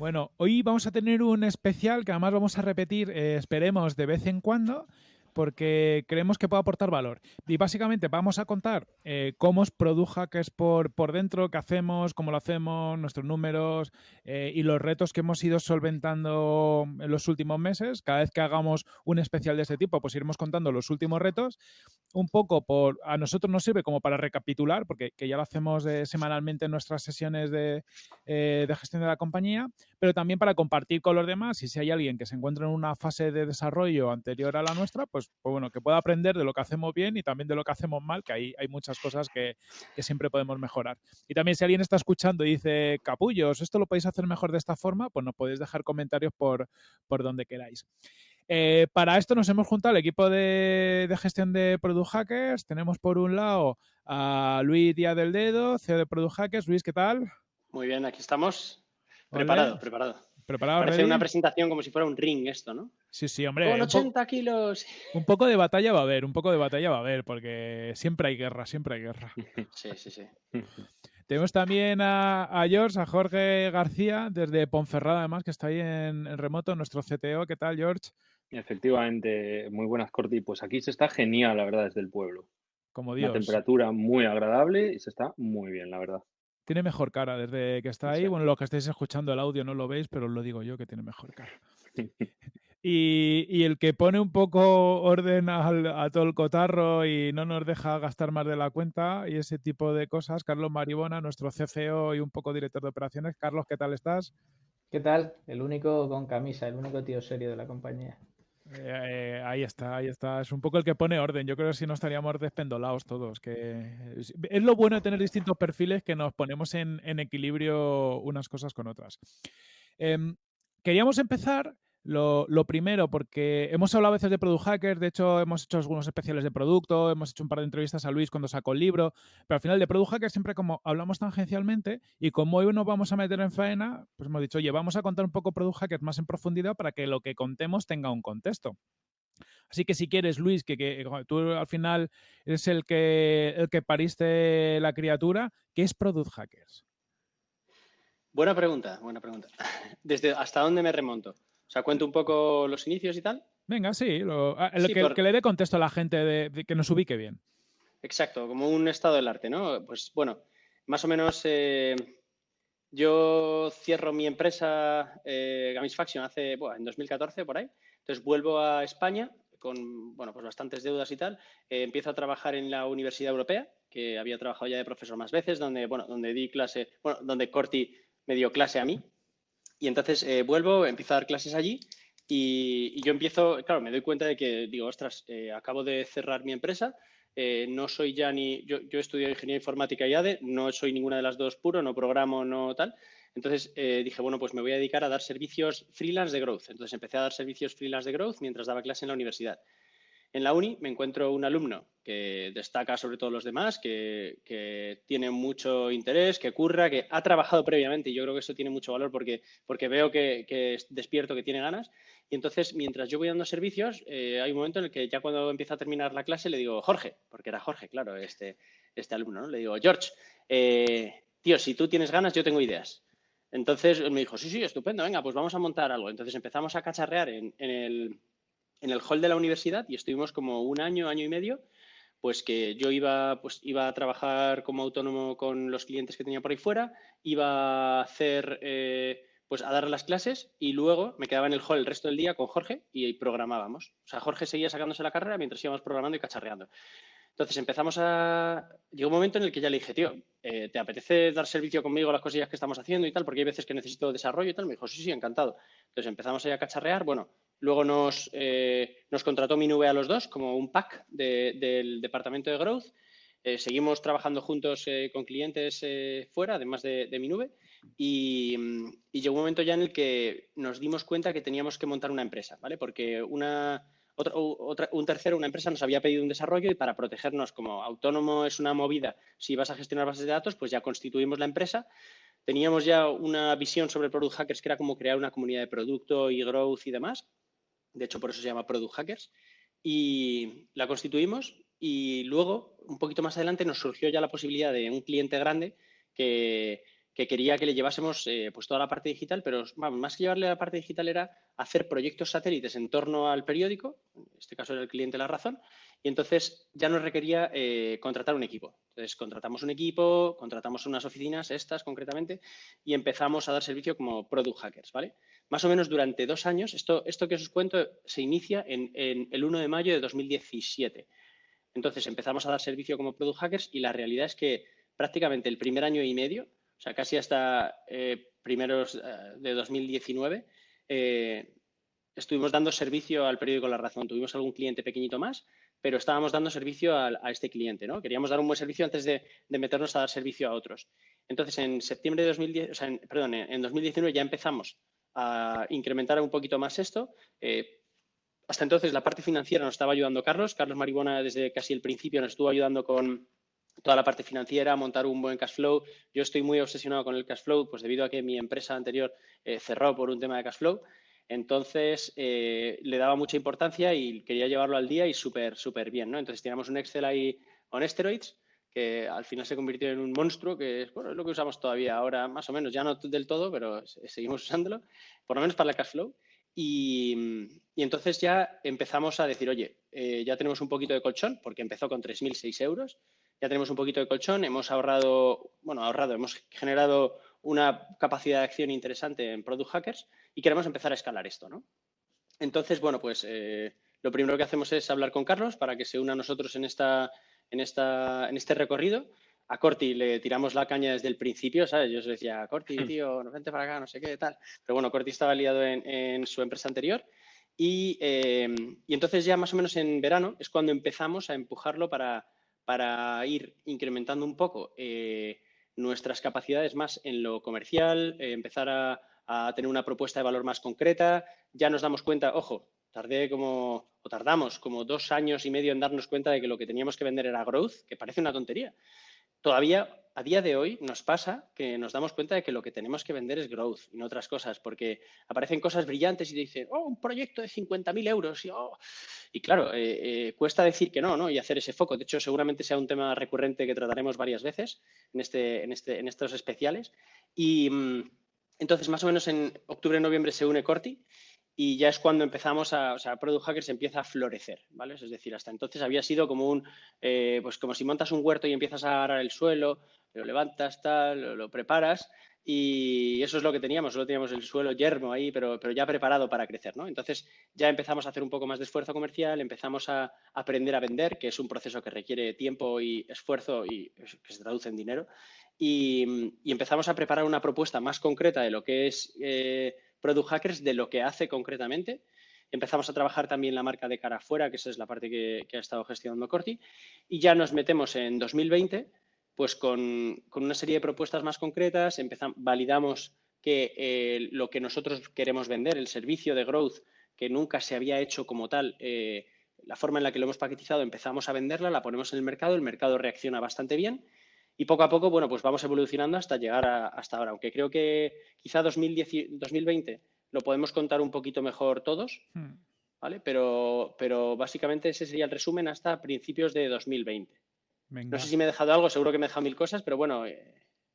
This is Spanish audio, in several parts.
Bueno, hoy vamos a tener un especial que además vamos a repetir, eh, esperemos, de vez en cuando, porque creemos que puede aportar valor. Y básicamente vamos a contar eh, cómo es Product Hackers por, por dentro, qué hacemos, cómo lo hacemos, nuestros números eh, y los retos que hemos ido solventando en los últimos meses. Cada vez que hagamos un especial de este tipo, pues iremos contando los últimos retos. Un poco por a nosotros nos sirve como para recapitular, porque ya lo hacemos semanalmente en nuestras sesiones de, eh, de gestión de la compañía, pero también para compartir con los demás. Y si hay alguien que se encuentra en una fase de desarrollo anterior a la nuestra, pues pues, pues, bueno, que pueda aprender de lo que hacemos bien y también de lo que hacemos mal, que hay, hay muchas cosas que, siempre podemos mejorar. Y también si alguien está escuchando y dice, capullos, esto lo podéis hacer mejor de esta forma, pues nos podéis dejar comentarios por, por donde queráis. Eh, para esto nos hemos juntado el equipo de, gestión de Product Hackers. Tenemos por un lado a Luis Díaz del Dedo, CEO de Product Hackers. Luis, ¿qué tal? Muy bien, aquí estamos. Preparado, preparado. ¿Preparado? Parece una presentación como si fuera un ring esto, ¿no? Sí, sí, hombre. Con 80 kilos. Un poco de batalla va a haber, un poco de batalla va a haber, porque siempre hay guerra, siempre hay guerra. Sí, sí, sí. Tenemos también a, George, a Jorge García, desde Ponferrada, además, que está ahí en, remoto, nuestro CTO. ¿Qué tal, George? Efectivamente, muy buenas, Corti. Pues aquí se está genial, la verdad, desde el pueblo. Como Dios. Una temperatura muy agradable y se está muy bien, la verdad. Tiene mejor cara desde que está ahí. Bueno, los que estáis escuchando el audio no lo veis, pero os lo digo yo que tiene mejor cara. Y, el que pone un poco orden a todo el cotarro y no nos deja gastar más de la cuenta y ese tipo de cosas, Carlos Maribona, nuestro CFO y un poco director de operaciones. Carlos, ¿qué tal estás? ¿Qué tal? El único con camisa, el único tío serio de la compañía. Eh, eh, ahí está, ahí está. Es un poco el que pone orden. Yo creo que si no estaríamos despendolados todos. Que es, lo bueno de tener distintos perfiles que nos ponemos en, equilibrio unas cosas con otras. Em, queríamos empezar lo, primero, porque hemos hablado a veces de Product Hackers, de hecho hemos hecho algunos especiales de producto, hemos hecho un par de entrevistas a Luis cuando sacó el libro, pero al final de Product Hackers siempre como hablamos tangencialmente y como hoy nos vamos a meter en faena, pues hemos dicho, oye, vamos a contar un poco Product Hackers más en profundidad para que lo que contemos tenga un contexto. Así que si quieres, Luis, que, tú al final eres el que, el que pariste la criatura, ¿qué es Product Hackers? Buena pregunta, buena pregunta. ¿Desde hasta dónde me remonto? O sea, cuento un poco los inicios y tal. Venga, sí, lo, ah, que, le dé contexto a la gente de, que nos ubique bien. Exacto, como un estado del arte, ¿no? Pues bueno, más o menos eh, yo cierro mi empresa eh, Gamisfaction hace, bueno, en 2014 por ahí. Entonces vuelvo a España con, bueno, pues bastantes deudas y tal. Eh, empiezo a trabajar en la Universidad Europea, que había trabajado ya de profesor más veces, donde, bueno, donde di clase, bueno, donde Corti me dio clase a mí, y entonces eh, vuelvo, empiezo a dar clases allí y, yo empiezo, claro, me doy cuenta de que digo, ostras, eh, acabo de cerrar mi empresa, eh, no soy ya ni, yo, yo estudio ingeniería informática y ADE, no soy ninguna de las dos puro, no programo, no tal. Entonces dije, bueno, pues me voy a dedicar a dar servicios freelance de growth. Entonces empecé a dar servicios freelance de growth mientras daba clase en la universidad. En la uni me encuentro un alumno que destaca sobre todos los demás, que, tiene mucho interés, que curra, que ha trabajado previamente y yo creo que eso tiene mucho valor porque, porque veo que, es despierto, que tiene ganas. Y entonces, mientras yo voy dando servicios, eh, hay un momento en el que ya cuando empieza a terminar la clase le digo, Jorge, porque era Jorge, claro, este, este alumno, ¿no? Le digo, George, eh, tío, si tú tienes ganas, yo tengo ideas. Entonces me dijo, sí, sí, estupendo, venga, pues vamos a montar algo. Entonces empezamos a cacharrear en el en el hall de la universidad y estuvimos como un año, año y medio, pues que yo iba, pues iba a trabajar como autónomo con los clientes que tenía por ahí fuera, iba a hacer, eh, pues a dar las clases y luego me quedaba en el hall el resto del día con Jorge y programábamos. O sea, Jorge seguía sacándose la carrera mientras íbamos programando y cacharreando. Entonces empezamos a... Llegó un momento en el que ya le dije, tío, eh, ¿te apetece dar servicio conmigo a las cosillas que estamos haciendo y tal? Porque hay veces que necesito desarrollo y tal. Me dijo, sí, sí, encantado. Entonces empezamos ahí a cacharrear. Bueno, Luego nos, eh, nos contrató Minube a los dos como un pack del departamento de Growth. Eh, seguimos trabajando juntos eh, con clientes fuera, además de, de Minube. Y, y, llegó un momento ya en el que nos dimos cuenta que teníamos que montar una empresa, ¿vale? Porque una, otra, un tercero, una empresa, nos había pedido un desarrollo y para protegernos como autónomo es una movida, si vas a gestionar bases de datos, pues ya constituimos la empresa. Teníamos ya una visión sobre Product Hackers que era como crear una comunidad de producto y growth y demás. De hecho, por eso se llama Product Hackers. y la constituimos y luego, un poquito más adelante, nos surgió ya la posibilidad de un cliente grande que, que quería que le llevásemos eh, pues toda la parte digital, pero más que llevarle la parte digital era hacer proyectos satélites en torno al periódico, en este caso era el cliente La Razón, y entonces ya nos requería eh, contratar un equipo. Entonces contratamos un equipo, contratamos unas oficinas, estas concretamente, y empezamos a dar servicio como product hackers, ¿vale? Más o menos durante dos años, esto, esto que os cuento se inicia en, el 1 de mayo de 2017. Entonces empezamos a dar servicio como product hackers y la realidad es que prácticamente el primer año y medio o sea, casi hasta eh, primeros eh, de 2019, eh, estuvimos dando servicio al periódico La Razón. Tuvimos algún cliente pequeñito más, pero estábamos dando servicio a, este cliente, ¿no? Queríamos dar un buen servicio antes de, meternos a dar servicio a otros. Entonces, en septiembre de 2010, o sea, perdón, en 2019 ya empezamos a incrementar un poquito más esto. hasta entonces la parte financiera nos estaba ayudando Carlos. Carlos Maribona desde casi el principio nos estuvo ayudando con, toda la parte financiera, montar un buen cash flow. Yo estoy muy obsesionado con el cash flow, pues debido a que mi empresa anterior eh, cerró por un tema de cash flow. Entonces, eh, le daba mucha importancia y quería llevarlo al día y súper, súper bien, ¿no? Entonces, teníamos un Excel ahí on steroids que al final se convirtió en un monstruo, que es, bueno, es lo que usamos todavía ahora, más o menos, ya no del todo, pero seguimos usándolo, por lo menos para el cash flow. Y, entonces ya empezamos a decir, oye, eh, ya tenemos un poquito de colchón, porque empezó con 3.006 euros, ya tenemos un poquito de colchón, hemos ahorrado, bueno, ahorrado, hemos generado una capacidad de acción interesante en Product Hackers y queremos empezar a escalar esto, ¿no? Entonces, bueno, pues eh, lo primero que hacemos es hablar con Carlos para que se una a nosotros en, esta, en, esta, en este recorrido. A Corti le tiramos la caña desde el principio, ¿sabes? Yo os decía, Corti, hmm. tío, no vente para acá, no sé qué, tal. Pero bueno, Corti estaba liado en, su empresa anterior y, eh, y entonces ya más o menos en verano es cuando empezamos a empujarlo para, para ir incrementando un poco eh, nuestras capacidades más en lo comercial, eh, empezar a, tener una propuesta de valor más concreta. Ya nos damos cuenta, ojo, tardé como, o tardamos como dos años y medio en darnos cuenta de que lo que teníamos que vender era growth, que parece una tontería, todavía a día de hoy nos pasa que nos damos cuenta de que lo que tenemos que vender es growth y no otras cosas, porque aparecen cosas brillantes y dicen, oh, un proyecto de 50.000 euros. Y, oh". y claro, eh, eh, cuesta decir que no, ¿no? Y hacer ese foco. De hecho, seguramente sea un tema recurrente que trataremos varias veces en, este, en, este, en estos especiales. Y mm, entonces, más o menos en octubre-noviembre se une Corti y ya es cuando empezamos a, o sea, Product Hackers empieza a florecer, ¿vale? Es decir, hasta entonces había sido como un, eh, pues como si montas un huerto y empiezas a agarrar el suelo, lo levantas, tal, lo, preparas y eso es lo que teníamos, solo teníamos el suelo yermo ahí, pero, pero ya preparado para crecer, ¿no? Entonces ya empezamos a hacer un poco más de esfuerzo comercial, empezamos a aprender a vender, que es un proceso que requiere tiempo y esfuerzo y que se traduce en dinero, y, empezamos a preparar una propuesta más concreta de lo que es... Eh, Product Hackers de lo que hace concretamente. Empezamos a trabajar también la marca de cara afuera, que esa es la parte que, ha estado gestionando Corti, y ya nos metemos en 2020 pues con, una serie de propuestas más concretas, validamos que eh, lo que nosotros queremos vender, el servicio de growth que nunca se había hecho como tal, eh, la forma en la que lo hemos paquetizado, empezamos a venderla, la ponemos en el mercado, el mercado reacciona bastante bien y poco a poco, bueno, pues vamos evolucionando hasta llegar a, hasta ahora, aunque creo que quizá 2020 lo podemos contar un poquito mejor todos, hmm. ¿vale? Pero, pero básicamente ese sería el resumen hasta principios de 2020. No sé si me he dejado algo, seguro que me he dejado mil cosas, pero bueno, eh,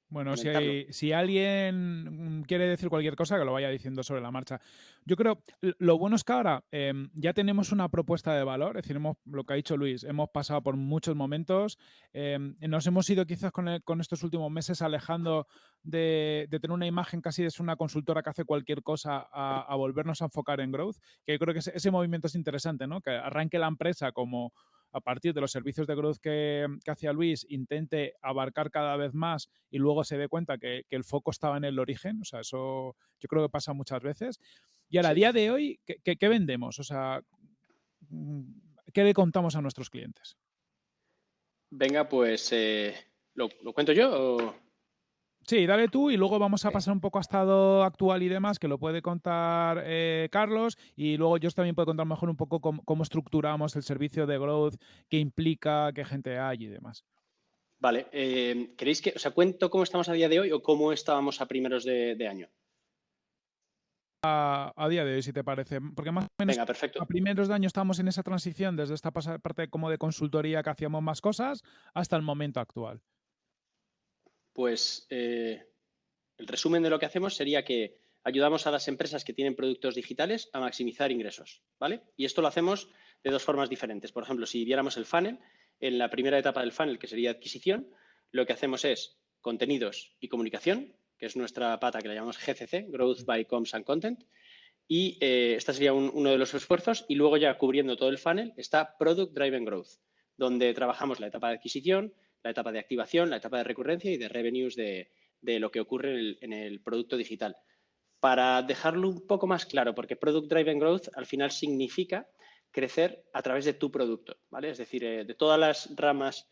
bueno, si, alguien quiere decir cualquier cosa, que lo vaya diciendo sobre la marcha. Yo creo, lo bueno es que ahora em, ya tenemos una propuesta de valor, es decir, hemos, lo que ha dicho Luis, hemos pasado por muchos momentos, em, nos hemos ido quizás con, estos últimos meses alejando de, tener una imagen casi de una consultora que hace cualquier cosa a, volvernos a enfocar en growth, que creo que ese, ese movimiento es interesante, ¿no? Que arranque la empresa como a partir de los servicios de growth que, hacía Luis, intente abarcar cada vez más y luego se dé cuenta que, el foco estaba en el origen. O sea, eso yo creo que pasa muchas veces. Y a día de hoy, ¿qué, vendemos? O sea, ¿qué le contamos a nuestros clientes? Venga, pues, eh, ¿lo, cuento yo o...? Sí, dale tú y luego vamos a pasar un poco a estado actual y demás, que lo puede contar eh, Carlos, y luego yo también puedo contar mejor un poco cómo, estructuramos el servicio de growth, qué implica, qué gente hay y demás. Vale, eh, ¿queréis que, o sea, cuento cómo estamos a día de hoy o cómo estábamos a primeros de, año? a, día de hoy, si te parece. Porque más o menos Venga, perfecto. a primeros de año estamos en esa transición desde esta parte como de consultoría que hacíamos más cosas hasta el momento actual. Pues eh, el resumen de lo que hacemos sería que ayudamos a las empresas que tienen productos digitales a maximizar ingresos, ¿vale? Y esto lo hacemos de dos formas diferentes. Por ejemplo, si viéramos el funnel, en la primera etapa del funnel, que sería adquisición, lo que hacemos es contenidos y comunicación, que es nuestra pata que la llamamos GCC, Growth by Comms and Content. Y eh, este sería uno de los esfuerzos. Y luego ya cubriendo todo el funnel está Product Driven Growth, donde trabajamos la etapa de adquisición, la etapa de activación, la etapa de recurrencia y de revenues de, lo que ocurre en el, producto digital. Para dejarlo un poco más claro, porque Product Driven Growth al final significa crecer a través de tu producto, ¿vale? Es decir, eh, de todas las ramas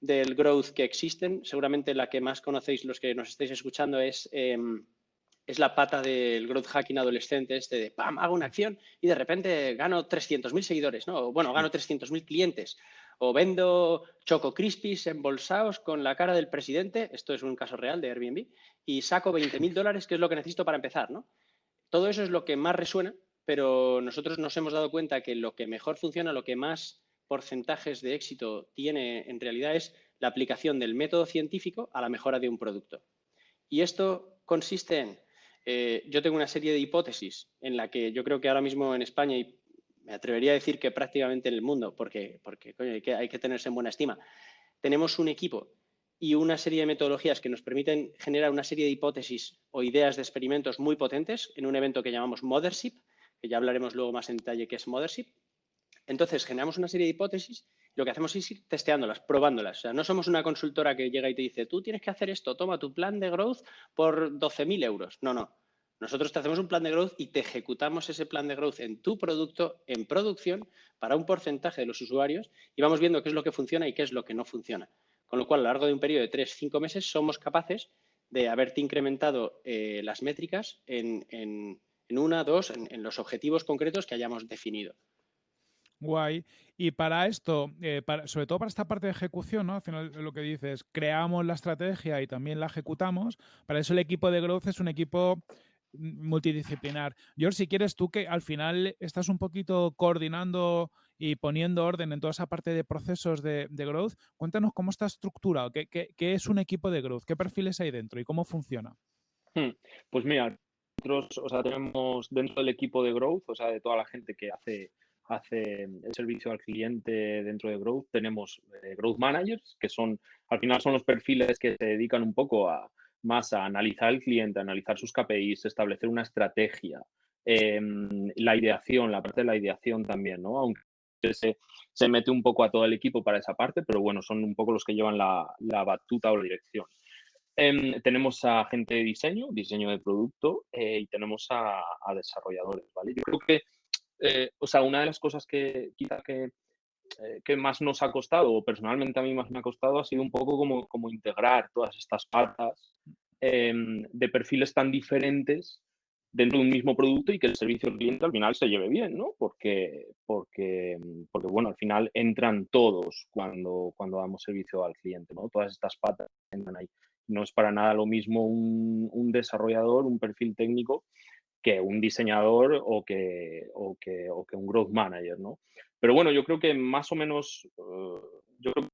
del growth que existen, seguramente la que más conocéis los que nos estáis escuchando es, em, es la pata del growth hacking adolescente, este de, ¡pam!, hago una acción y de repente gano 300.000 seguidores, ¿no? O, bueno, gano 300.000 clientes. O vendo Choco Crispies embolsados con la cara del presidente, esto es un caso real de Airbnb, y saco 20.000 dólares, que es lo que necesito para empezar, ¿no? Todo eso es lo que más resuena, pero nosotros nos hemos dado cuenta que lo que mejor funciona, lo que más porcentajes de éxito tiene en realidad es la aplicación del método científico a la mejora de un producto. Y esto consiste en, eh, yo tengo una serie de hipótesis en la que yo creo que ahora mismo en España, me atrevería a decir que prácticamente en el mundo, porque, hay, que, tenerse en buena estima, tenemos un equipo y una serie de metodologías que nos permiten generar una serie de hipótesis o ideas de experimentos muy potentes en un evento que llamamos Mothership, que ya hablaremos luego más en detalle qué es Mothership, entonces, generamos una serie de hipótesis lo que hacemos es ir testeándolas, probándolas. O sea, no somos una consultora que llega y te dice, tú tienes que hacer esto, toma tu plan de growth por 12.000 euros. No, no. Nosotros te hacemos un plan de growth y te ejecutamos ese plan de growth en tu producto, en producción, para un porcentaje de los usuarios y vamos viendo qué es lo que funciona y qué es lo que no funciona. Con lo cual, a lo largo de un periodo de 3 cinco meses, somos capaces de haberte incrementado eh, las métricas en, una, dos, en los objetivos concretos que hayamos definido. Guay. Y para esto, eh, sobre todo para esta parte de ejecución, ¿no? Al final lo que dices, creamos la estrategia y también la ejecutamos. Para eso el equipo de growth es un equipo multidisciplinar. George, si quieres tú que al final estás un poquito coordinando y poniendo orden en toda esa parte de procesos de, growth, cuéntanos cómo está estructurado, qué, es un equipo de growth, qué perfiles hay dentro y cómo funciona. Hmm, pues mira, nosotros tenemos dentro del equipo de growth, o sea, de toda la gente que hace hace el servicio al cliente dentro de Growth, tenemos eh, Growth Managers, que son, al final son los perfiles que se dedican un poco a, más a analizar el cliente, analizar sus KPIs, establecer una estrategia, em, la ideación, la parte de la ideación también, ¿no? Aunque se, se, mete un poco a todo el equipo para esa parte, pero bueno, son un poco los que llevan la, la batuta o la dirección. Em, tenemos a gente de diseño, diseño de producto eh, y tenemos a, a, desarrolladores, ¿vale? Yo creo que eh, o sea, una de las cosas que quizá que, que, más nos ha costado, o personalmente a mí más me ha costado, ha sido un poco como, como integrar todas estas patas em, de perfiles tan diferentes dentro de un mismo producto y que el servicio al cliente al final se lleve bien, ¿no? Porque, porque, porque bueno, al final entran todos cuando, cuando damos servicio al cliente, ¿no? Todas estas patas entran ahí. No es para nada lo mismo un, un desarrollador, un perfil técnico, que un diseñador o que, o que, o que un growth manager, ¿no? Pero bueno, yo creo que más o menos, uh, yo creo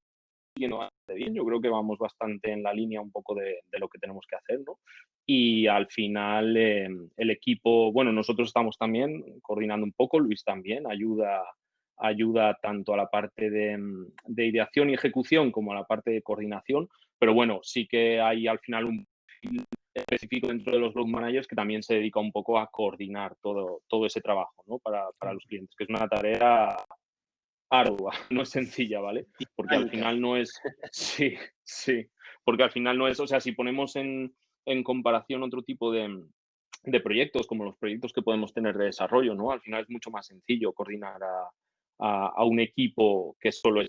que bien, yo creo que vamos bastante en la línea un poco de, lo que tenemos que hacer, ¿no? Y al final eh, el equipo, bueno, nosotros estamos también coordinando un poco, Luis también ayuda, ayuda tanto a la parte de, de ideación y ejecución como a la parte de coordinación, pero bueno, sí que hay al final un específico dentro de los blog managers que también se dedica un poco a coordinar todo, todo ese trabajo ¿no? para, para los clientes, que es una tarea ardua, no es sencilla, ¿vale? Porque al final no es, sí, sí, porque al final no es, o sea, si ponemos en, en comparación otro tipo de, de, proyectos, como los proyectos que podemos tener de desarrollo, ¿no? Al final es mucho más sencillo coordinar a, a, a un equipo que solo es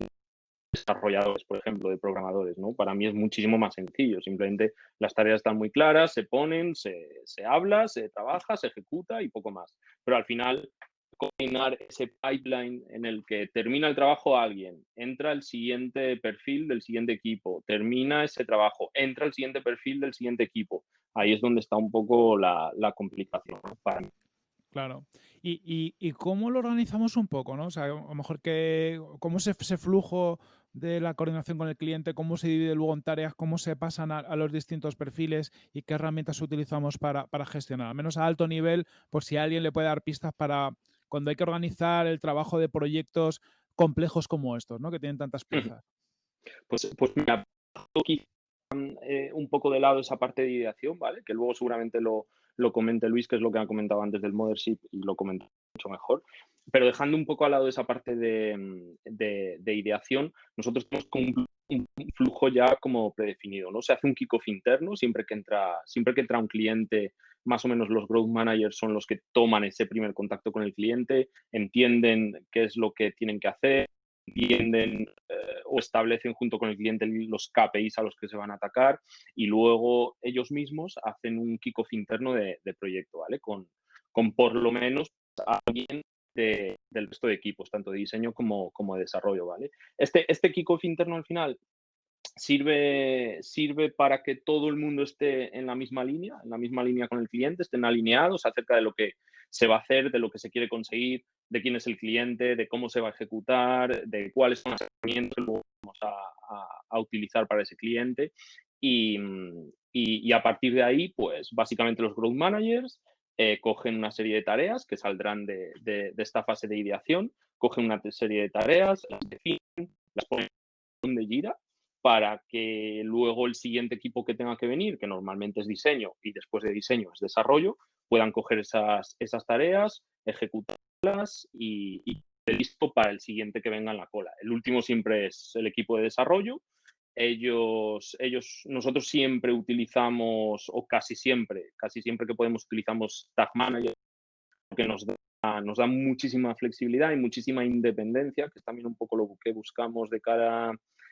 desarrolladores, por ejemplo, de programadores, ¿no? Para mí es muchísimo más sencillo. Simplemente las tareas están muy claras, se ponen, se, se habla, se trabaja, se ejecuta y poco más. Pero al final, coordinar ese pipeline en el que termina el trabajo alguien, entra el siguiente perfil del siguiente equipo, termina ese trabajo, entra el siguiente perfil del siguiente equipo. Ahí es donde está un poco la, complicación para mí. Claro. ¿Y, y, cómo lo organizamos un poco? ¿no? O sea, a lo mejor que, cómo es ese flujo de la coordinación con el cliente, cómo se divide luego en tareas, cómo se pasan a, los distintos perfiles y qué herramientas utilizamos para, para, gestionar, al menos a alto nivel, por si alguien le puede dar pistas para cuando hay que organizar el trabajo de proyectos complejos como estos, ¿no? que tienen tantas piezas. Pues, pues mira, eh, un poco de lado esa parte de ideación, ¿vale? Que luego seguramente lo, lo comente Luis, que es lo que ha comentado antes del Mothership y lo comenta mucho mejor. Pero dejando un poco al lado esa parte de, de, ideación, nosotros tenemos un, flujo ya como predefinido, ¿no? Se hace un kickoff interno siempre que entra, siempre que entra un cliente, más o menos los growth managers son los que toman ese primer contacto con el cliente, entienden qué es lo que tienen que hacer, entienden eh, o establecen junto con el cliente los KPIs a los que se van a atacar y luego ellos mismos hacen un kickoff interno de, proyecto, ¿vale? Con, con, por lo menos alguien del resto de equipos, tanto de diseño como, como de desarrollo, ¿vale? Este, este kickoff interno al final sirve, sirve para que todo el mundo esté en la misma línea, en la misma línea con el cliente, estén alineados acerca de lo que se va a hacer, de lo que se quiere conseguir, de quién es el cliente, de cómo se va a ejecutar, de cuáles son las herramientas que vamos a, utilizar para ese cliente. Y, y, a partir de ahí, pues básicamente los growth managers eh, cogen una serie de tareas que saldrán de, de, esta fase de ideación, cogen una serie de tareas, las definen, las ponen de gira para que luego el siguiente equipo que tenga que venir, que normalmente es diseño y después de diseño es desarrollo, puedan coger esas, esas tareas, ejecutarlas y, y listo para el siguiente que venga en la cola. El último siempre es el equipo de desarrollo. Ellos, ellos, nosotros siempre utilizamos, o casi siempre, casi siempre que podemos utilizamos Tag Manager, que nos da, nos da muchísima flexibilidad y muchísima independencia, que es también un poco lo que buscamos de cara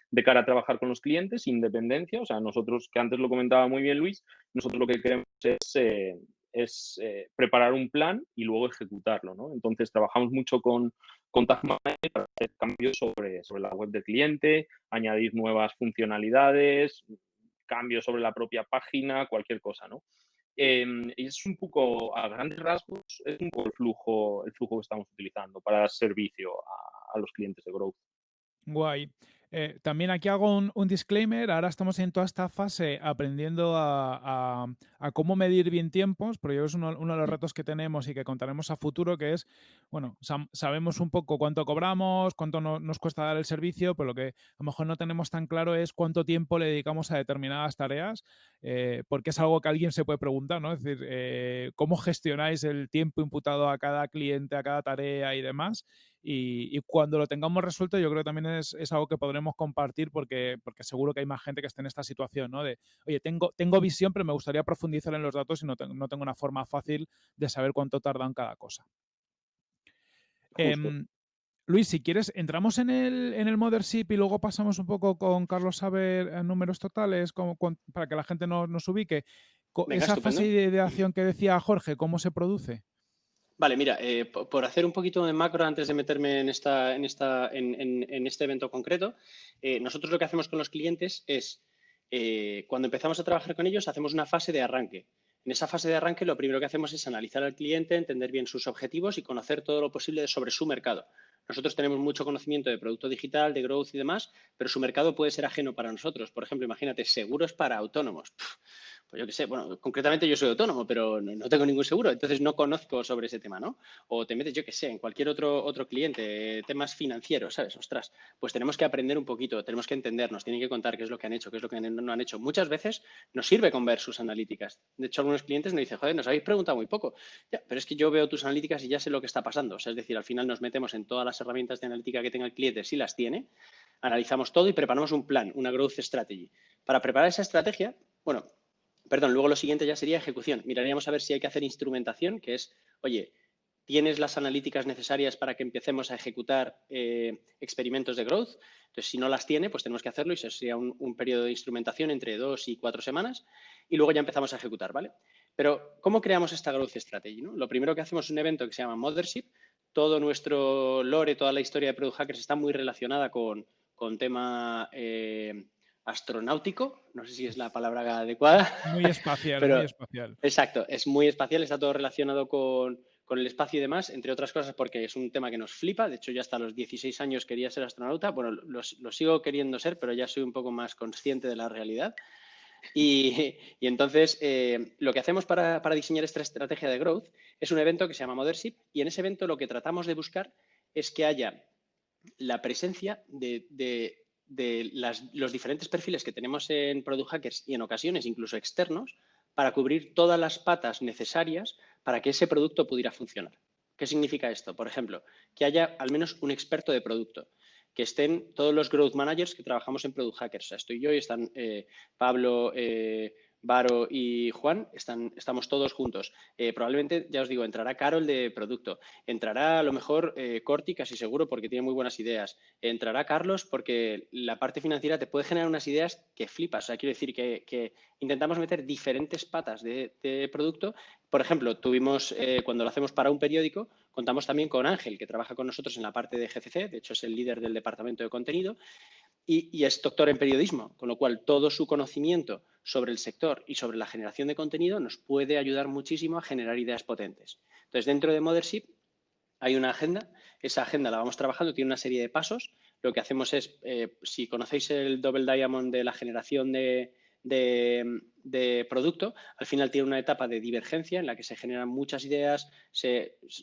de cara a trabajar con los clientes, independencia. O sea, nosotros, que antes lo comentaba muy bien Luis, nosotros lo que queremos es, eh, es eh, preparar un plan y luego ejecutarlo. ¿no? Entonces, trabajamos mucho con, con para hacer cambios sobre, sobre la web del cliente, añadir nuevas funcionalidades, cambios sobre la propia página, cualquier cosa. ¿no? Y es un poco, a grandes rasgos, es un poco el flujo, el flujo que estamos utilizando para dar servicio a, a los clientes de Growth. Guay. Eh, también aquí hago un, disclaimer. Ahora estamos en toda esta fase aprendiendo a, cómo medir bien tiempos, porque es uno, de los retos que tenemos y que contaremos a futuro, que es, bueno, sabemos un poco cuánto cobramos, cuánto nos cuesta dar el servicio, pero lo que a lo mejor no tenemos tan claro es cuánto tiempo le dedicamos a determinadas tareas, eh, porque es algo que alguien se puede preguntar, ¿no? Es decir, eh, ¿cómo gestionáis el tiempo imputado a cada cliente, a cada tarea y demás? Y, cuando lo tengamos resuelto, yo creo que también es, algo que podremos compartir porque, porque seguro que hay más gente que esté en esta situación, ¿no? De, oye, tengo, tengo visión, pero me gustaría profundizar en los datos y no, no tengo una forma fácil de saber cuánto tarda en cada cosa. Em, Luis, si quieres, entramos en el, en el Mothership y luego pasamos un poco con Carlos Saber en números totales como, para que la gente nos, nos ubique. Esa fase de ideación que decía Jorge, ¿cómo se produce? Vale, mira, eh, por hacer un poquito de macro antes de meterme en, esta, en, esta, en, este evento concreto, eh, nosotros lo que hacemos con los clientes es, eh, cuando empezamos a trabajar con ellos, hacemos una fase de arranque. En esa fase de arranque lo primero que hacemos es analizar al cliente, entender bien sus objetivos y conocer todo lo posible sobre su mercado. Nosotros tenemos mucho conocimiento de producto digital, de growth y demás, pero su mercado puede ser ajeno para nosotros. Por ejemplo, imagínate, seguros para autónomos pues yo qué sé, bueno, concretamente yo soy autónomo, pero no, tengo ningún seguro, entonces no conozco sobre ese tema, ¿no? O te metes, yo qué sé, en cualquier otro, otro cliente, temas financieros, ¿sabes? Ostras, pues tenemos que aprender un poquito, tenemos que entendernos, tienen que contar qué es lo que han hecho, qué es lo que no han hecho. Muchas veces nos sirve con ver sus analíticas. De hecho, algunos clientes nos dicen, joder, nos habéis preguntado muy poco. Ya, pero es que yo veo tus analíticas y ya sé lo que está pasando. O sea, es decir, al final nos metemos en todas las herramientas de analítica que tenga el cliente, si las tiene, analizamos todo y preparamos un plan, una growth strategy. Para preparar esa estrategia, bueno, Perdón, luego lo siguiente ya sería ejecución. Miraríamos a ver si hay que hacer instrumentación, que es, oye, ¿tienes las analíticas necesarias para que empecemos a ejecutar eh, experimentos de growth? Entonces, si no las tiene, pues tenemos que hacerlo y eso sería un, periodo de instrumentación entre dos y cuatro semanas y luego ya empezamos a ejecutar, ¿vale? Pero, ¿cómo creamos esta growth strategy? Lo primero que hacemos es un evento que se llama Mothership. Todo nuestro lore, toda la historia de Product Hackers está muy relacionada con, con tema eh, astronáutico, no sé si es la palabra adecuada. Muy espacial, muy espacial. Exacto, es muy espacial, está todo relacionado con, con el espacio y demás, entre otras cosas porque es un tema que nos flipa. De hecho, ya hasta los 16 años quería ser astronauta. Bueno, lo, sigo queriendo ser, pero ya soy un poco más consciente de la realidad. Y, entonces, eh, lo que hacemos para, diseñar esta estrategia de growth es un evento que se llama Mothership y en ese evento lo que tratamos de buscar es que haya la presencia de, los diferentes perfiles que tenemos en Product Hackers y en ocasiones incluso externos para cubrir todas las patas necesarias para que ese producto pudiera funcionar. ¿Qué significa esto? Por ejemplo, que haya al menos un experto de producto, que estén todos los growth managers que trabajamos en Product Hackers. O sea, estoy yo y están eh, Pablo, eh, Varo y Juan, estamos todos juntos. Eh, probablemente, ya os digo, entrará Carol de producto, entrará a lo mejor eh, Corti, casi seguro, porque tiene muy buenas ideas, entrará Carlos porque la parte financiera te puede generar unas ideas que flipas. O sea, quiero decir que, intentamos meter diferentes patas de, producto. Por ejemplo, tuvimos, eh, cuando lo hacemos para un periódico, contamos también con Ángel, que trabaja con nosotros en la parte de GCC, de hecho es el líder del departamento de contenido, y, es doctor en periodismo, con lo cual todo su conocimiento sobre el sector y sobre la generación de contenido nos puede ayudar muchísimo a generar ideas potentes. Entonces, dentro de Mothership hay una agenda, esa agenda la vamos trabajando, tiene una serie de pasos. Lo que hacemos es, eh, si conocéis el Double Diamond de la generación de, producto, al final tiene una etapa de divergencia en la que se generan muchas ideas,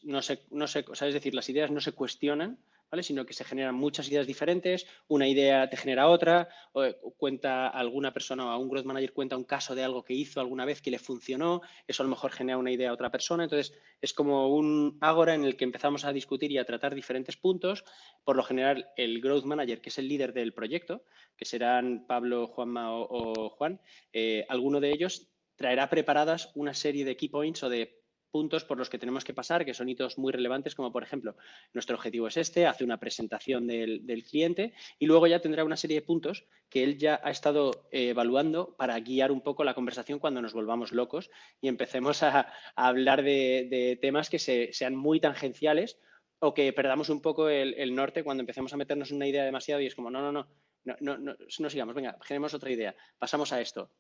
no no es decir, las ideas no se cuestionan, sino que se generan muchas ideas diferentes, una idea te genera otra, o cuenta alguna persona o un growth manager cuenta un caso de algo que hizo alguna vez que le funcionó, eso a lo mejor genera una idea a otra persona, entonces es como un ágora en el que empezamos a discutir y a tratar diferentes puntos, por lo general el growth manager, que es el líder del proyecto, que serán Pablo, Juanma o, Juan, eh, alguno de ellos traerá preparadas una serie de key points o de puntos por los que tenemos que pasar, que son hitos muy relevantes, como por ejemplo, nuestro objetivo es este, hace una presentación del, cliente y luego ya tendrá una serie de puntos que él ya ha estado eh, evaluando para guiar un poco la conversación cuando nos volvamos locos y empecemos a, hablar de, temas que sean muy tangenciales o que perdamos un poco el, norte cuando empecemos a meternos en una idea demasiado y es como, no, no, no, no, no, no, no sigamos, venga, generemos otra idea, pasamos a esto,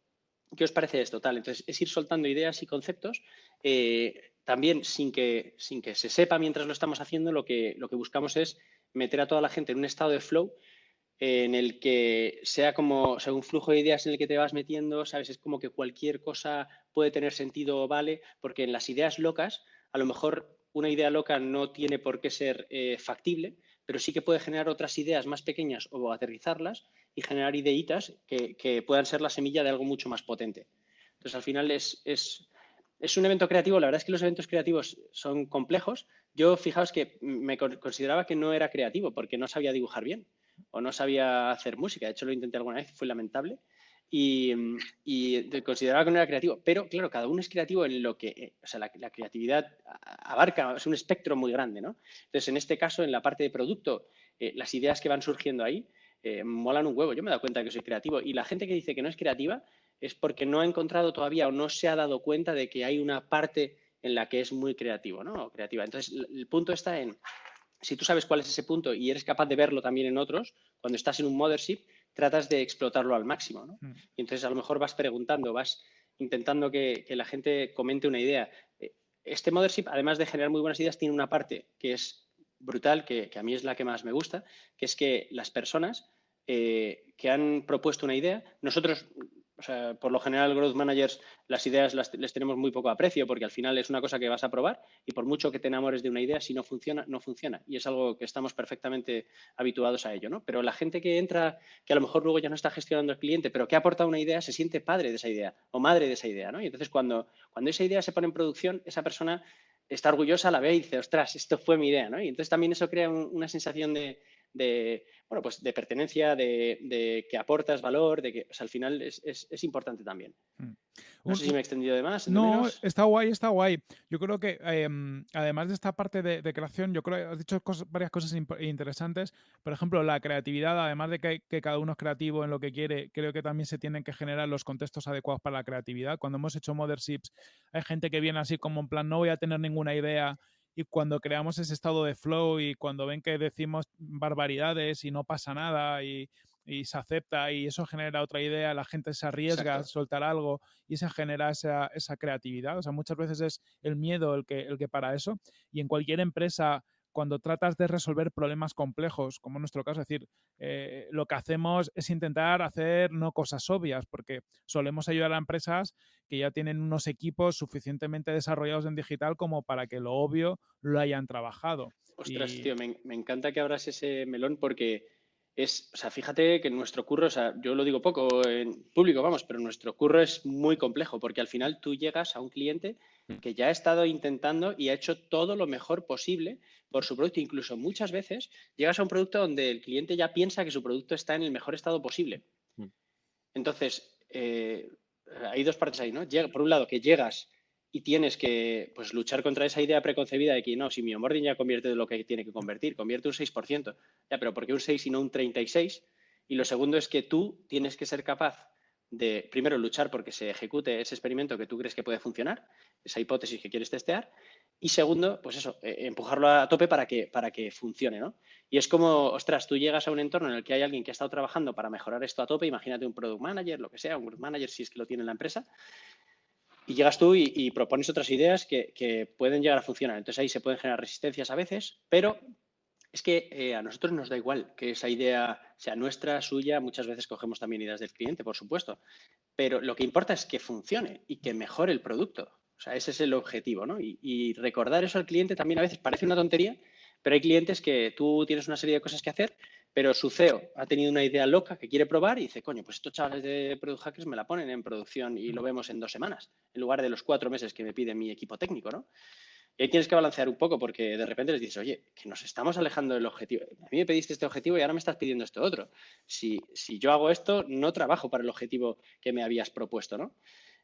¿Qué os parece esto? Tal, entonces es ir soltando ideas y conceptos, eh, también sin que, sin que se sepa mientras lo estamos haciendo, lo que, lo que buscamos es meter a toda la gente en un estado de flow en el que sea como sea, un flujo de ideas en el que te vas metiendo, ¿sabes? Es como que cualquier cosa puede tener sentido o vale, porque en las ideas locas, a lo mejor una idea loca no tiene por qué ser eh, factible, pero sí que puede generar otras ideas más pequeñas o aterrizarlas y generar ideitas que, puedan ser la semilla de algo mucho más potente. Entonces, al final es, es, es, un evento creativo. La verdad es que los eventos creativos son complejos. Yo, fijaos que me consideraba que no era creativo porque no sabía dibujar bien o no sabía hacer música. De hecho, lo intenté alguna vez, fue lamentable. Y, y, consideraba que no era creativo. Pero, claro, cada uno es creativo en lo que, eh, o sea, la, creatividad abarca, es un espectro muy grande, ¿no? Entonces, en este caso, en la parte de producto, eh, las ideas que van surgiendo ahí eh, molan un huevo. Yo me he dado cuenta que soy creativo. Y la gente que dice que no es creativa es porque no ha encontrado todavía o no se ha dado cuenta de que hay una parte en la que es muy creativo, ¿no? creativa. Entonces, el punto está en, si tú sabes cuál es ese punto y eres capaz de verlo también en otros, cuando estás en un mothership, tratas de explotarlo al máximo. ¿no? Mm. Y entonces a lo mejor vas preguntando, vas intentando que, la gente comente una idea. Eh, este Mothership, además de generar muy buenas ideas, tiene una parte que es brutal, que, que a mí es la que más me gusta, que es que las personas eh, que han propuesto una idea, nosotros o sea, por lo general, growth managers, las ideas las, les tenemos muy poco aprecio porque al final es una cosa que vas a probar y por mucho que te enamores de una idea, si no funciona, no funciona. Y es algo que estamos perfectamente habituados a ello, ¿no? Pero la gente que entra, que a lo mejor luego ya no está gestionando el cliente, pero que ha aportado una idea, se siente padre de esa idea o madre de esa idea, ¿no? Y entonces cuando, cuando esa idea se pone en producción, esa persona está orgullosa, la ve y dice, ostras, esto fue mi idea, ¿no? Y entonces también eso crea una sensación de, de, bueno, pues de pertenencia, de, que aportas valor, de que al final es, importante también. Mm. No sé si me he extendido de más. No, está guay, está guay. Yo creo que em, además de esta parte de, creación, yo creo que has dicho varias cosas interesantes. Por ejemplo, la creatividad, además de que, que, cada uno es creativo en lo que quiere, creo que también se tienen que generar los contextos adecuados para la creatividad. Cuando hemos hecho Motherships, hay gente que viene así como en plan, no voy a tener ninguna idea y cuando creamos ese estado de flow y cuando ven que decimos barbaridades y no pasa nada y, y se acepta y eso genera otra idea, la gente se arriesga a soltar algo y se genera esa, esa, creatividad. O sea, muchas veces es el miedo el que, el que para eso. Y en cualquier empresa cuando tratas de resolver problemas complejos, como en nuestro caso, es decir, eh, lo que hacemos es intentar hacer no cosas obvias, porque solemos ayudar a empresas que ya tienen unos equipos suficientemente desarrollados en digital como para que lo obvio lo hayan trabajado. Ostras, tío, me, me, encanta que abras ese melón porque es, o sea, fíjate que nuestro curro, o sea, yo lo digo poco en público, vamos, pero nuestro curro es muy complejo porque al final tú llegas a un cliente. Que ya ha estado intentando y ha hecho todo lo mejor posible por su producto. Incluso muchas veces llegas a un producto donde el cliente ya piensa que su producto está en el mejor estado posible. Mm. Entonces, eh, hay dos partes ahí, ¿no? por un lado, que llegas y tienes que pues, luchar contra esa idea preconcebida de que no, si mi onboarding ya convierte de lo que tiene que convertir, convierte un 6%. Ya, pero ¿por qué un 6 y no un 36? Y lo segundo es que tú tienes que ser capaz de, primero, luchar porque se ejecute ese experimento que tú crees que puede funcionar, esa hipótesis que quieres testear, y segundo, pues eso, eh, empujarlo a tope para que, para que funcione, ¿no? Y es como, ostras, tú llegas a un entorno en el que hay alguien que ha estado trabajando para mejorar esto a tope, imagínate un product manager, lo que sea, un group manager si es que lo tiene en la empresa, y llegas tú y, propones otras ideas que, pueden llegar a funcionar. Entonces ahí se pueden generar resistencias a veces, pero es que eh, a nosotros nos da igual que esa idea sea nuestra, suya, muchas veces cogemos también ideas del cliente, por supuesto, pero lo que importa es que funcione y que mejore el producto. O sea, ese es el objetivo, ¿no? y recordar eso al cliente también a veces parece una tontería, pero hay clientes que tú tienes una serie de cosas que hacer pero su CEO ha tenido una idea loca que quiere probar y dice, coño, pues estos chavales de Product Hackers me la ponen en producción y lo vemos en dos semanas, en lugar de los cuatro meses que me pide mi equipo técnico, ¿no? Y ahí tienes que balancear un poco porque de repente les dices, oye, que nos estamos alejando del objetivo. A mí me pediste este objetivo y ahora me estás pidiendo esto otro. Si, si yo hago esto, no trabajo para el objetivo que me habías propuesto, ¿no?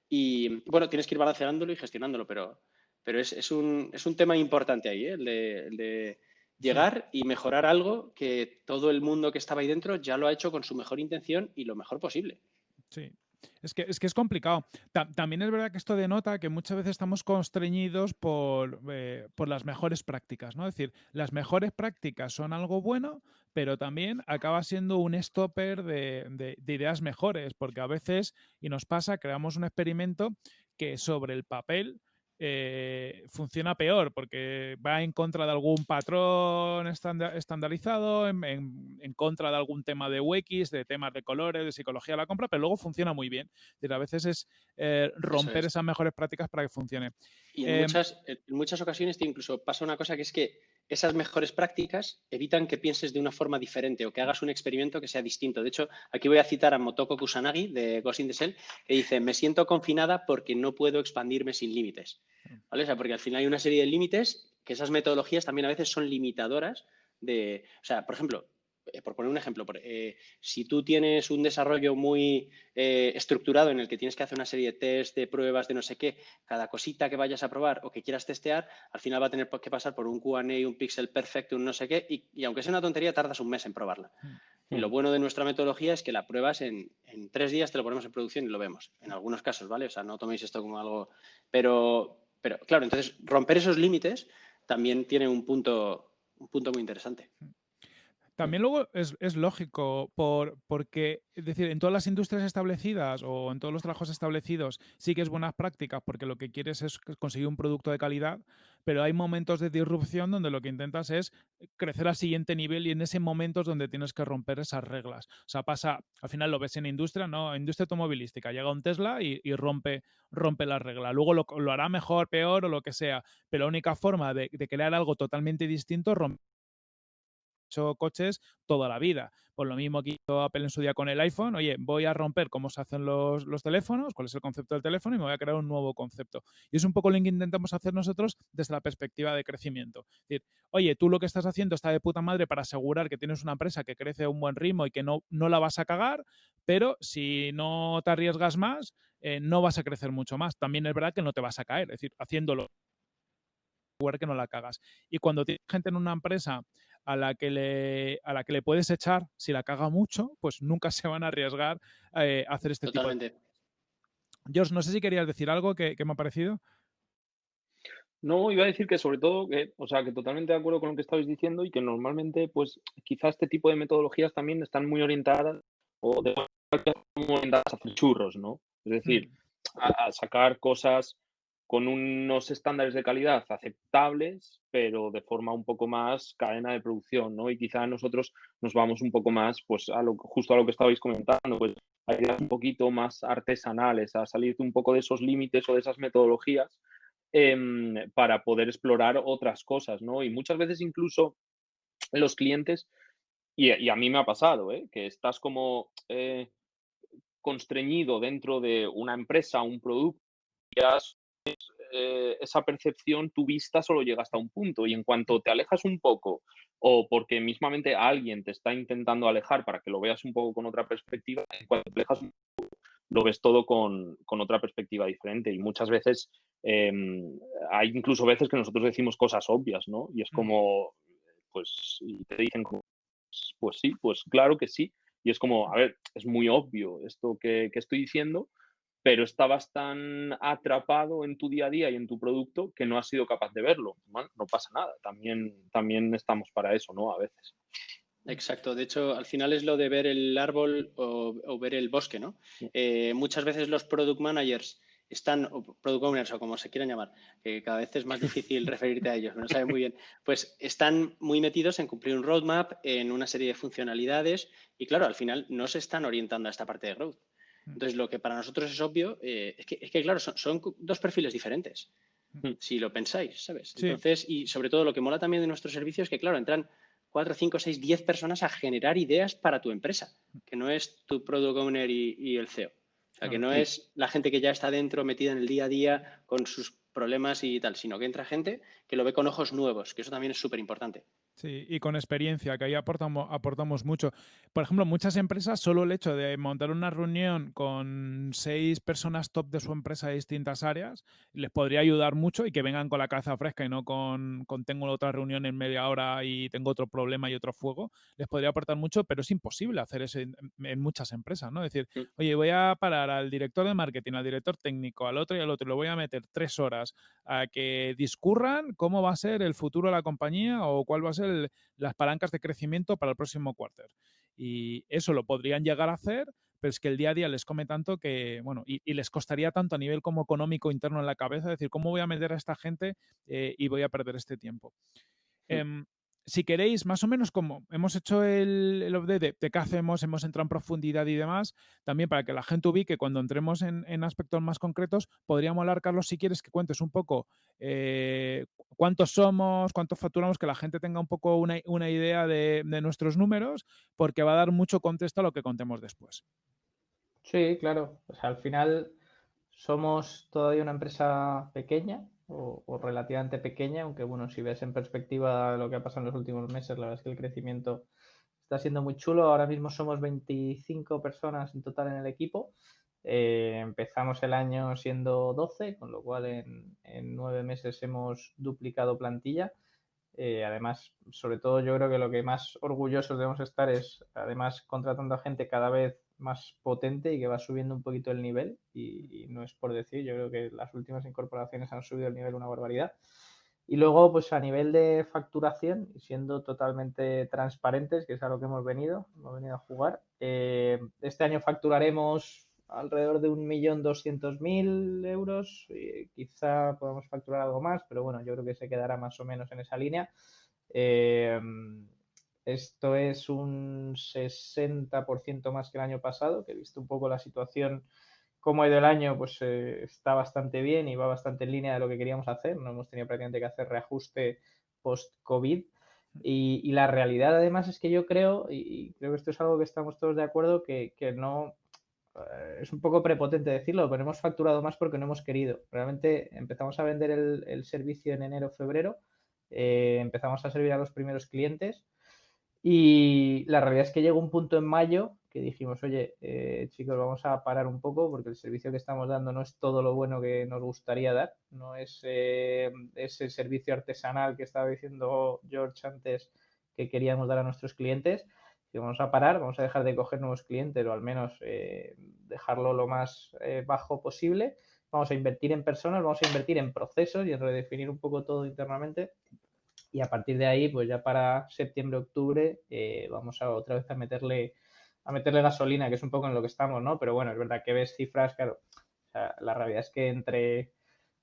Y bueno, tienes que ir balanceándolo y gestionándolo, pero, pero es, es, un, es un tema importante ahí, ¿eh? el de llegar y mejorar algo que todo el mundo que estaba ahí dentro ya lo ha hecho con su mejor intención y lo mejor posible. Sí. Es que, es que es complicado. también es verdad que esto denota que muchas veces estamos constreñidos por, eh, por, las mejores prácticas, ¿no? Es decir, las mejores prácticas son algo bueno, pero también acaba siendo un stopper de, de ideas mejores, porque a veces, y nos pasa, creamos un experimento que sobre el papel eh, funciona peor porque va en contra de algún patrón estandarizado, en, contra de algún tema de UX, de temas de colores, de psicología de la compra, pero luego funciona muy bien. a veces es eh, romper esas mejores prácticas para que funcione. Y en, em, muchas, en muchas ocasiones incluso pasa una cosa que es que esas mejores prácticas evitan que pienses de una forma diferente o que hagas un experimento que sea distinto. De hecho, aquí voy a citar a Motoko Kusanagi de Ghost in the Shell, que dice, me siento confinada porque no puedo expandirme sin límites. ¿Vale? O sea, porque al final hay una serie de límites que esas metodologías también a veces son limitadoras de, o sea, por ejemplo, por poner un ejemplo, eh, si tú tienes un desarrollo muy eh, estructurado en el que tienes que hacer una serie de test, de pruebas, de no sé qué, cada cosita que vayas a probar o que quieras testear, al final va a tener que pasar por un QA, un pixel perfecto, un no sé qué, y, aunque sea una tontería, tardas un mes en probarla. Y lo bueno de nuestra metodología es que la pruebas en, en, tres días, te lo ponemos en producción y lo vemos. En algunos casos, ¿vale? O sea, no toméis esto como algo. Pero, pero claro, entonces romper esos límites también tiene un punto, un punto muy interesante. También luego es, lógico, por, porque, es decir, en todas las industrias establecidas o en todos los trabajos establecidos sí que es buenas prácticas porque lo que quieres es conseguir un producto de calidad, pero hay momentos de disrupción donde lo que intentas es crecer al siguiente nivel y en ese momento es donde tienes que romper esas reglas. O sea, pasa, al final lo ves en industria, ¿no? Industria automovilística, llega un Tesla y, rompe, rompe la regla. Luego lo, hará mejor, peor o lo que sea, pero la única forma de, de crear algo totalmente distinto es romper hecho coches toda la vida. Por lo mismo que hizo Apple en su día con el iPhone, oye, voy a romper cómo se hacen los, teléfonos, cuál es el concepto del teléfono y me voy a crear un nuevo concepto. Y es un poco lo que intentamos hacer nosotros desde la perspectiva de crecimiento. Es decir, oye, tú lo que estás haciendo está de puta madre para asegurar que tienes una empresa que crece a un buen ritmo y que no, no la vas a cagar, pero si no te arriesgas más, eh, no vas a crecer mucho más. También es verdad que no te vas a caer, es decir, haciéndolo que no la cagas. Y cuando tienes gente en una empresa a la que le, a la que le puedes echar, si la caga mucho, pues nunca se van a arriesgar eh, a hacer este tipo de... George, no sé si querías decir algo que, me ha parecido. No, iba a decir que sobre todo, que, o sea, que totalmente de acuerdo con lo que estabais diciendo y que normalmente, pues, quizá este tipo de metodologías también están muy orientadas o de muy orientadas a hacer churros, ¿no? Es decir, Mm. a, a sacar cosas con unos estándares de calidad aceptables, pero de forma un poco más cadena de producción, ¿no? Y quizá nosotros nos vamos un poco más, pues, justo a lo que estabais comentando, pues, a ideas un poquito más artesanales, a salir un poco de esos límites o de esas metodologías em, para poder explorar otras cosas, ¿no? Y muchas veces incluso los clientes, y, y a mí me ha pasado, ¿eh? Que estás como eh, constreñido dentro de una empresa, un producto, y has- eh, esa percepción, tu vista solo llega hasta un punto y en cuanto te alejas un poco o porque mismamente alguien te está intentando alejar para que lo veas un poco con otra perspectiva, en cuanto te alejas un poco, lo ves todo con, con otra perspectiva diferente y muchas veces em, hay incluso veces que nosotros decimos cosas obvias, ¿no? Y es como, pues, y te dicen "Pues- pues sí, pues claro que sí. Y es como, a ver, es muy obvio esto que, que estoy diciendo, pero estabas tan atrapado en tu día a día y en tu producto que no has sido capaz de verlo. Bueno, no pasa nada, también, también estamos para eso, ¿no? A veces. Exacto, de hecho, al final es lo de ver el árbol o, o ver el bosque, ¿no? Eh, muchas veces los product managers están, o product owners o como se quieran llamar, que cada vez es más difícil referirte a ellos, no saben muy bien, pues están muy metidos en cumplir un roadmap, en una serie de funcionalidades y claro, al final no se están orientando a esta parte de growth. Entonces, lo que para nosotros es obvio eh, es, que, es, que, claro, son, son, dos perfiles diferentes, si lo pensáis, ¿sabes? Sí. Entonces, y sobre todo lo que mola también de nuestro servicio es que, claro, entran cuatro, cinco, seis, diez personas a generar ideas para tu empresa, que no es tu product owner y, y el CEO. O sea, que no es la gente que ya está dentro, metida en el día a día con sus problemas y tal, sino que entra gente que lo ve con ojos nuevos, que eso también es súper importante. Sí, y con experiencia, que ahí aportamos, aportamos mucho. Por ejemplo, muchas empresas, solo el hecho de montar una reunión con seis personas top de su empresa de distintas áreas, les podría ayudar mucho y que vengan con la cabeza fresca y no con, con tengo otra reunión en media hora y tengo otro problema y otro fuego, les podría aportar mucho, pero es imposible hacer eso en, en muchas empresas, ¿no? Es decir, Sí. oye, voy a parar al director de marketing, al director técnico, al otro y al otro, y lo voy a meter tres horas a que discurran cómo va a ser el futuro de la compañía o cuál va a ser el- las palancas de crecimiento para el próximo quarter. Y eso lo podrían llegar a hacer, pero es que el día a día les come tanto que, bueno, y, y les costaría tanto a nivel como económico interno en la cabeza, decir, ¿cómo voy a meter a esta gente eh, y voy a perder este tiempo? Mm. Em, si queréis, más o menos como hemos hecho el, el update de, de qué hacemos, hemos entrado en profundidad y demás, también para que la gente ubique cuando entremos en, aspectos más concretos, podríamos hablar, Carlos, si quieres que cuentes un poco eh, cuántos somos, cuántos facturamos, que la gente tenga un poco una, idea de, nuestros números, porque va a dar mucho contexto a lo que contemos después. Sí, claro. Al final somos todavía una empresa pequeña o, relativamente pequeña, aunque bueno, si ves en perspectiva lo que ha pasado en los últimos meses, la verdad es que el crecimiento está siendo muy chulo. Ahora mismo somos 25 personas en total en el equipo. Eh, empezamos el año siendo 12, con lo cual en, en nueve meses hemos duplicado plantilla. Eh, además, sobre todo yo creo que lo que más orgullosos debemos estar es, además, contratando a gente cada vez más potente y que va subiendo un poquito el nivel. Y, y, no es por decir, yo creo que las últimas incorporaciones han subido el nivel una barbaridad. Y luego, pues a nivel de facturación, siendo totalmente transparentes, que es a lo que hemos venido, hemos venido a jugar, eh, este año facturaremos alrededor de un millón doscientos mil euros. Y quizá podamos facturar algo más, pero bueno, yo creo que se quedará más o menos en esa línea. Eh, esto es un 60% más que el año pasado, que he visto un poco la situación, cómo ha ido el año, pues eh, está bastante bien y va bastante en línea de lo que queríamos hacer. No hemos tenido prácticamente que hacer reajuste post-COVID. Y, y, la realidad además es que yo creo, y creo que esto es algo que estamos todos de acuerdo, que, que no, eh, es un poco prepotente decirlo, pero hemos facturado más porque no hemos querido. Realmente empezamos a vender el, servicio en enero, febrero, eh, empezamos a servir a los primeros clientes y la realidad es que llegó un punto en mayo que dijimos, oye, eh, chicos, vamos a parar un poco porque el servicio que estamos dando no es todo lo bueno que nos gustaría dar, no es eh, ese servicio artesanal que estaba diciendo George antes que queríamos dar a nuestros clientes. Vamos a parar, vamos a dejar de coger nuevos clientes o al menos eh, dejarlo lo más eh, bajo posible vamos a invertir en personas, vamos a invertir en procesos y en redefinir un poco todo internamente. Y a partir de ahí, pues ya para septiembre, octubre, eh, vamos a otra vez a meterle, a meterle gasolina, que es un poco en lo que estamos, ¿no? Pero bueno, es verdad que ves cifras, claro, la realidad es que entre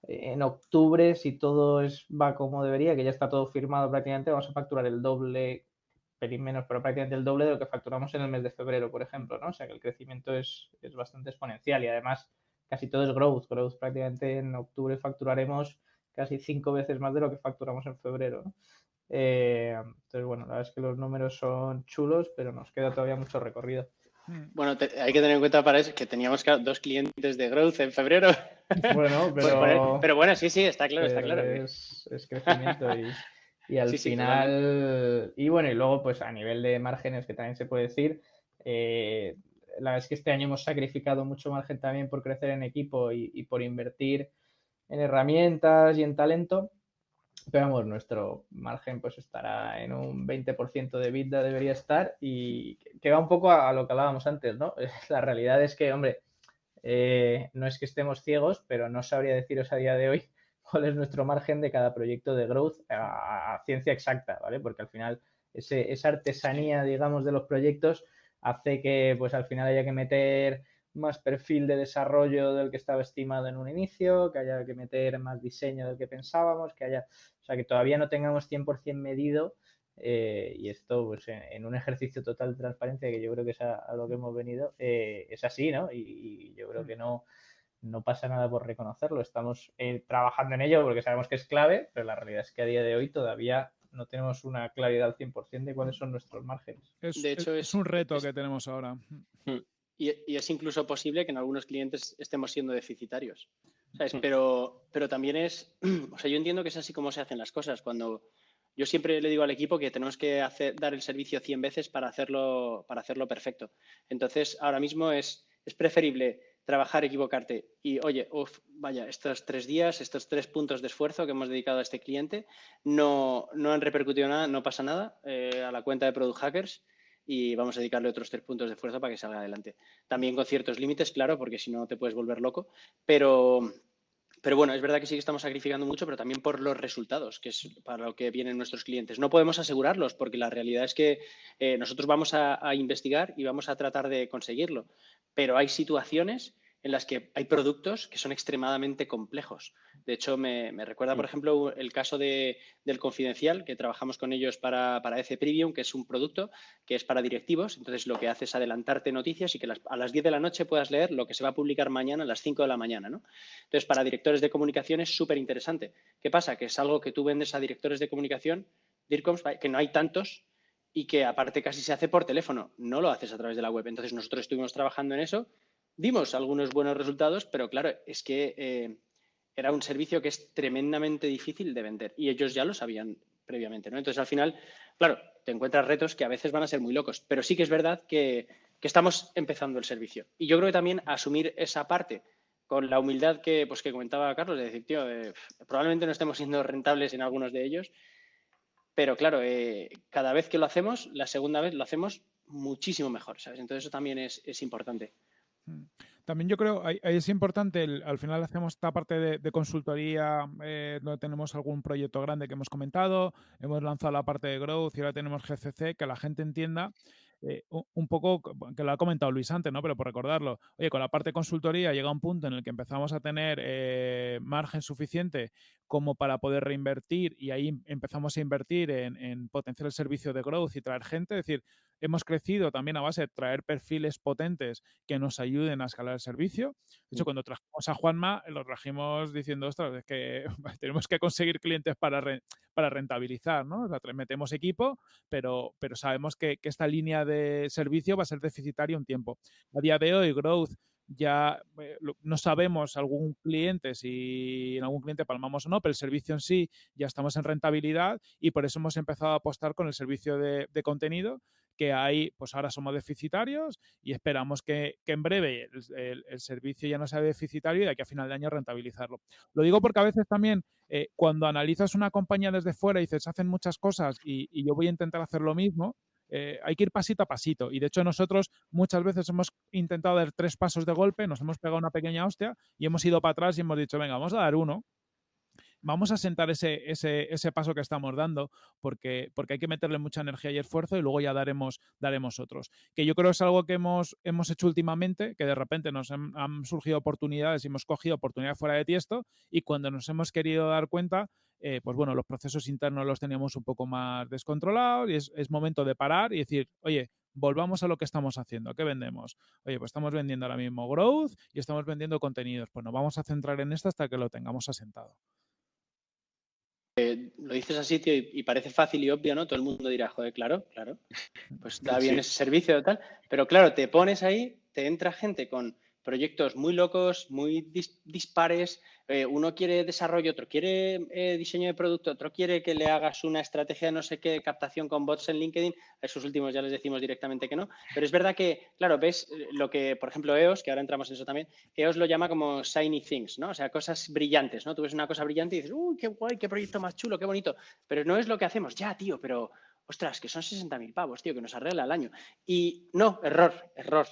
en octubre, si todo es, va como debería, que ya está todo firmado prácticamente, vamos a facturar el doble, pelín menos, pero prácticamente el doble de lo que facturamos en el mes de febrero, por ejemplo, ¿no? O sea que el crecimiento es, es bastante exponencial y además casi todo es growth. Growth prácticamente en octubre facturaremos casi cinco veces más de lo que facturamos en febrero, ¿no? Eh, entonces, bueno, la verdad es que los números son chulos, pero nos queda todavía mucho recorrido. Hmm. Bueno, hay que tener en cuenta para eso que teníamos dos clientes de growth en febrero. Bueno, pero, pero bueno, sí, sí, está claro, está claro. Es, crecimiento y, al final, y bueno, y luego pues a nivel de márgenes que también se puede decir, eh, la verdad es que este año hemos sacrificado mucho margen también por crecer en equipo y por invertir en herramientas y en talento pero vamos, nuestro margen pues estará en un 20% de vida debería estar y que va un poco a, lo que hablábamos antes, ¿no? La realidad es que, hombre, eh, no es que estemos ciegos, pero no sabría deciros a día de hoy cuál es nuestro margen de cada proyecto de growth a, ciencia exacta, ¿vale? Porque al final esa artesanía, digamos, de los proyectos hace que pues al final haya que meter más perfil de desarrollo del que estaba estimado en un inicio, que haya que meter más diseño del que pensábamos, que haya, o sea, que todavía no tengamos 100% medido eh, y esto, pues en, un ejercicio total de transparencia, que yo creo que es a, lo que hemos venido, eh, es así, ¿no? Y, yo creo mm. que no, no pasa nada por reconocerlo. Estamos eh, trabajando en ello porque sabemos que es clave, pero la realidad es que a día de hoy todavía no tenemos una claridad al 100% de cuáles son nuestros márgenes. de hecho, es, un reto que tenemos ahora. Mm. Y, es incluso posible que en algunos clientes estemos siendo deficitarios. Hmm. Pero, pero también es, o sea, yo entiendo que es así como se hacen las cosas. Cuando yo siempre le digo al equipo que tenemos que hacer, dar el servicio 100 veces para hacerlo, para hacerlo perfecto. Entonces, ahora mismo es, es preferible trabajar, equivocarte y, oye, vaya, estos tres días, estos tres puntos de esfuerzo que hemos dedicado a este cliente no, no han repercutido nada, no pasa nada eh, a la cuenta de Product Hackers y vamos a dedicarle otros tres puntos de fuerza para que salga adelante. También con ciertos límites, claro, porque si no te puedes volver loco, pero, pero bueno, es verdad que sí que estamos sacrificando mucho, pero también por los resultados, que es para lo que vienen nuestros clientes. No podemos asegurarlos porque la realidad es que eh, nosotros vamos a investigar y vamos a tratar de conseguirlo, pero hay situaciones en las que hay productos que son extremadamente complejos. De hecho, me, recuerda, por mm. ejemplo, el caso de, del Confidencial, que trabajamos con ellos para, para EC Premium, que es un producto que es para directivos. Entonces, lo que hace es adelantarte noticias y que a las 10 de la noche puedas leer lo que se va a publicar mañana a las 5 de la mañana. ¿no? Entonces, para directores de comunicación es súper interesante. ¿Qué pasa? Que es algo que tú vendes a directores de comunicación, DIRCOMs, que no hay tantos y que aparte casi se hace por teléfono, no lo haces a través de la web. Entonces, nosotros estuvimos trabajando en eso dimos algunos buenos resultados, pero claro, es que eh, era un servicio que es tremendamente difícil de vender y ellos ya lo sabían previamente, ¿no? Entonces, al final, claro, te encuentras retos que a veces van a ser muy locos, pero sí que es verdad que, estamos empezando el servicio. Y yo creo que también asumir esa parte con la humildad que, pues, que comentaba Carlos, de decir, tío, probablemente no estemos siendo rentables en algunos de ellos, pero claro, eh, cada vez que lo hacemos, la segunda vez lo hacemos muchísimo mejor, ¿sabes? Entonces eso también es importante. Mm. También yo creo, ahí, es importante, al final hacemos esta parte de, consultoría eh, donde tenemos algún proyecto grande que hemos comentado, hemos lanzado la parte de growth y ahora tenemos GCC, que la gente entienda eh, un poco, que lo ha comentado Luis antes, ¿no? Pero por recordarlo, oye, con la parte de consultoría llega un punto en el que empezamos a tener eh, margen suficiente como para poder reinvertir y ahí empezamos a invertir en, en potenciar el servicio de growth y traer gente. Es decir, hemos crecido también a base de traer perfiles potentes que nos ayuden a escalar el servicio. De hecho, mm. cuando trajimos a Juanma, lo trajimos diciendo, ostras, es que tenemos que conseguir clientes para, para rentabilizar, ¿no? O sea, metemos equipo, pero, pero sabemos que, que esta línea de servicio va a ser deficitaria un tiempo. A día de hoy, Growth ya eh, no sabemos algún cliente si en algún cliente palmamos o no, pero el servicio en sí ya estamos en rentabilidad y por eso hemos empezado a apostar con el servicio de, contenido que ahí pues ahora somos deficitarios y esperamos que, en breve el, servicio ya no sea deficitario y de aquí a final de año rentabilizarlo. Lo digo porque a veces también eh, cuando analizas una compañía desde fuera y dices hacen muchas cosas y, y yo voy a intentar hacer lo mismo, eh, hay que ir pasito a pasito. Y de hecho nosotros muchas veces hemos intentado dar tres pasos de golpe, nos hemos pegado una pequeña hostia y hemos ido para atrás y hemos dicho, venga, vamos a dar uno vamos a sentar ese, ese, ese, paso que estamos dando porque, porque hay que meterle mucha energía y esfuerzo y luego ya daremos, daremos otros. Que yo creo es algo que hemos, hemos hecho últimamente, que de repente nos han, surgido oportunidades y hemos cogido oportunidades fuera de tiesto y cuando nos hemos querido dar cuenta, eh, pues bueno, los procesos internos los teníamos un poco más descontrolados y es, es momento de parar y decir, oye, volvamos a lo que estamos haciendo. ¿Qué vendemos? Oye, pues estamos vendiendo ahora mismo growth y estamos vendiendo contenidos. Pues nos vamos a centrar en esto hasta que lo tengamos asentado. Eh, lo dices así, tío, y, parece fácil y obvio, ¿no? Todo el mundo dirá, joder, claro, claro, pues da bien ese servicio y tal. Pero claro, te pones ahí, te entra gente con proyectos muy locos, muy dispares. Eh, uno quiere desarrollo, otro quiere eh, diseño de producto, otro quiere que le hagas una estrategia de no sé qué, captación con bots en LinkedIn. A esos últimos ya les decimos directamente que no. Pero es verdad que, claro, ves eh, lo que, por ejemplo, EOS, que ahora entramos en eso también, EOS lo llama como shiny things, ¿no? O sea, cosas brillantes, ¿no? Tú ves una cosa brillante y dices, uy, qué guay, qué proyecto más chulo, qué bonito. Pero no es lo que hacemos. Ya, tío, pero ostras, que son 60.000 pavos, tío, que nos arregla el año. Y no, error, error.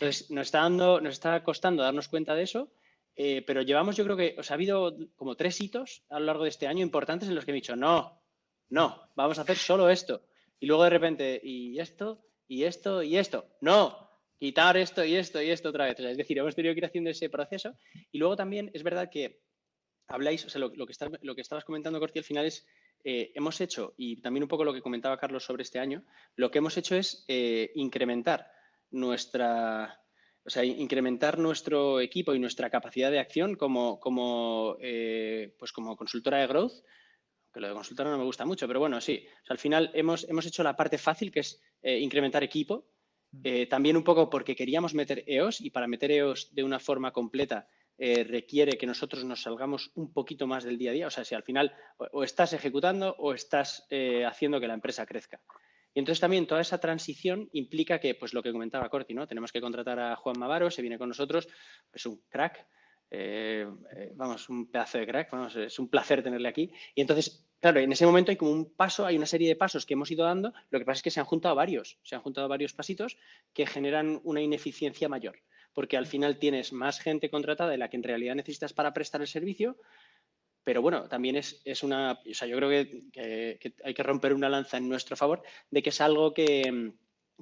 Entonces, nos está, dando, nos está costando darnos cuenta de eso, eh, pero llevamos, yo creo que, o sea, ha habido como tres hitos a lo largo de este año importantes en los que he dicho, no, no, vamos a hacer solo esto. Y luego de repente, y esto, y esto, y esto. No, quitar esto y esto y esto otra vez. es decir, hemos tenido que ir haciendo ese proceso. Y luego también es verdad que habláis, o sea, lo, que, lo que estabas comentando, Corti, al final es, eh, hemos hecho, y también un poco lo que comentaba Carlos sobre este año, lo que hemos hecho es eh, incrementar nuestra, o sea, incrementar nuestro equipo y nuestra capacidad de acción como, como, eh, pues como consultora de growth, que lo de consultora no me gusta mucho, pero bueno, sí. al final hemos, hemos hecho la parte fácil, que es eh, incrementar equipo. Mm. Eh, también un poco porque queríamos meter EOS y para meter EOS de una forma completa requiere que nosotros nos salgamos un poquito más del día a día. O sea, si al final o estás ejecutando o estás haciendo que la empresa crezca. Y entonces también toda esa transición implica que, pues lo que comentaba Corti, ¿no? Tenemos que contratar a Juan Mavaro, se viene con nosotros, es un crack, eh, eh, vamos, un pedazo de crack, vamos, es un placer tenerle aquí. Y entonces, claro, en ese momento hay como un paso, hay una serie de pasos que hemos ido dando, lo que pasa es que se han juntado varios, se han juntado varios pasitos que generan una ineficiencia mayor, porque al final tienes más gente contratada de la que en realidad necesitas para prestar el servicio, pero bueno, también es, una, o sea, yo creo que, hay que romper una lanza en nuestro favor de que es algo que,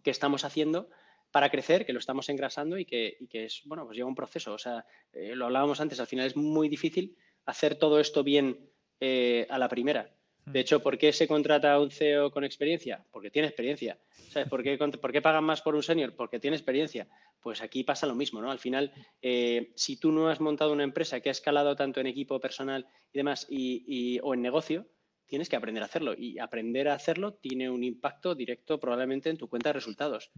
estamos haciendo para crecer, que lo estamos engrasando y que, es, bueno, pues lleva un proceso. O sea, eh, lo hablábamos antes, al final es muy difícil hacer todo esto bien eh, a la primera. De mm. hecho, ¿por qué se contrata a un CEO con experiencia? Porque tiene experiencia. ¿Sabes? ¿Por qué, ¿Por qué pagan más por un senior? Porque tiene experiencia. Pues aquí pasa lo mismo, ¿no? Al final, eh, si tú no has montado una empresa que ha escalado tanto en equipo personal y demás, y, o en negocio, tienes que aprender a hacerlo. Y aprender a hacerlo tiene un impacto directo probablemente en tu cuenta de resultados.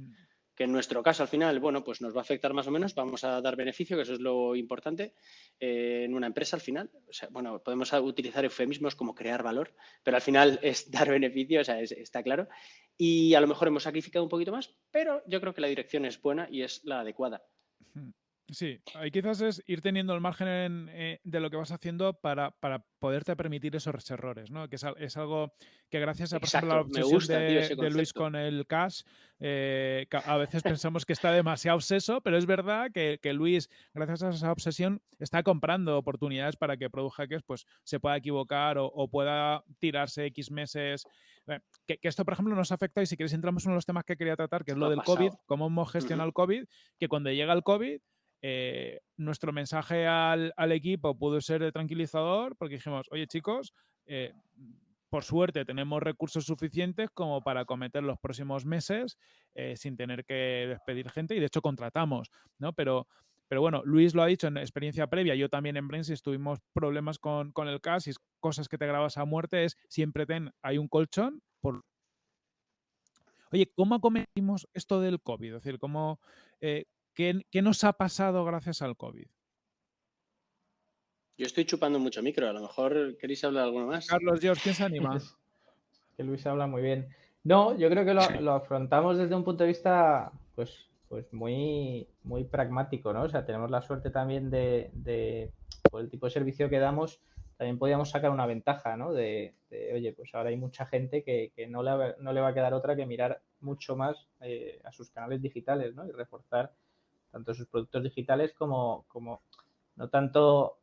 Que en nuestro caso al final, bueno, pues nos va a afectar más o menos, vamos a dar beneficio, que eso es lo importante eh, en una empresa al final. Bueno, podemos utilizar eufemismos como crear valor, pero al final es dar beneficio, o sea, está claro. Y a lo mejor hemos sacrificado un poquito más, pero yo creo que la dirección es buena y es la adecuada. Sí, ahí quizás es ir teniendo el margen eh, de lo que vas haciendo para, para, poderte permitir esos errores, ¿no? Que es, algo que gracias a, por ejemplo, la obsesión de, Luis con el cash, eh, a veces pensamos que está demasiado obseso, pero es verdad que, Luis, gracias a esa obsesión, está comprando oportunidades para que Product pues, se pueda equivocar o, pueda tirarse X meses. Eh, que, esto, por ejemplo, nos afecta y si queréis entramos en uno de los temas que quería tratar, que es lo, del COVID, cómo hemos gestionado el COVID, que cuando llega el COVID eh, nuestro mensaje al, equipo pudo ser tranquilizador porque dijimos, oye chicos, eh, por suerte tenemos recursos suficientes como para cometer los próximos meses eh, sin tener que despedir gente y de hecho contratamos, ¿no? Pero, pero bueno, Luis lo ha dicho en experiencia previa, yo también en Brainsys tuvimos problemas con, el CAS y cosas que te grabas a muerte, es siempre ten, hay un colchón por... Oye, ¿cómo acometimos esto del COVID? Es decir, ¿cómo, ¿Qué, nos ha pasado gracias al COVID? Yo estoy chupando mucho micro, a lo mejor queréis hablar alguno más. Carlos, George, ¿quién se anima? que Luis habla muy bien. No, yo creo que lo, afrontamos desde un punto de vista, pues, pues muy, muy pragmático, ¿no? O sea, tenemos la suerte también de, por el tipo de servicio que damos, también podíamos sacar una ventaja, ¿no? De, oye, pues ahora hay mucha gente que, no, le, no, le, va a quedar otra que mirar mucho más eh, a sus canales digitales ¿no? y reforzar tanto sus productos digitales como, como no tanto,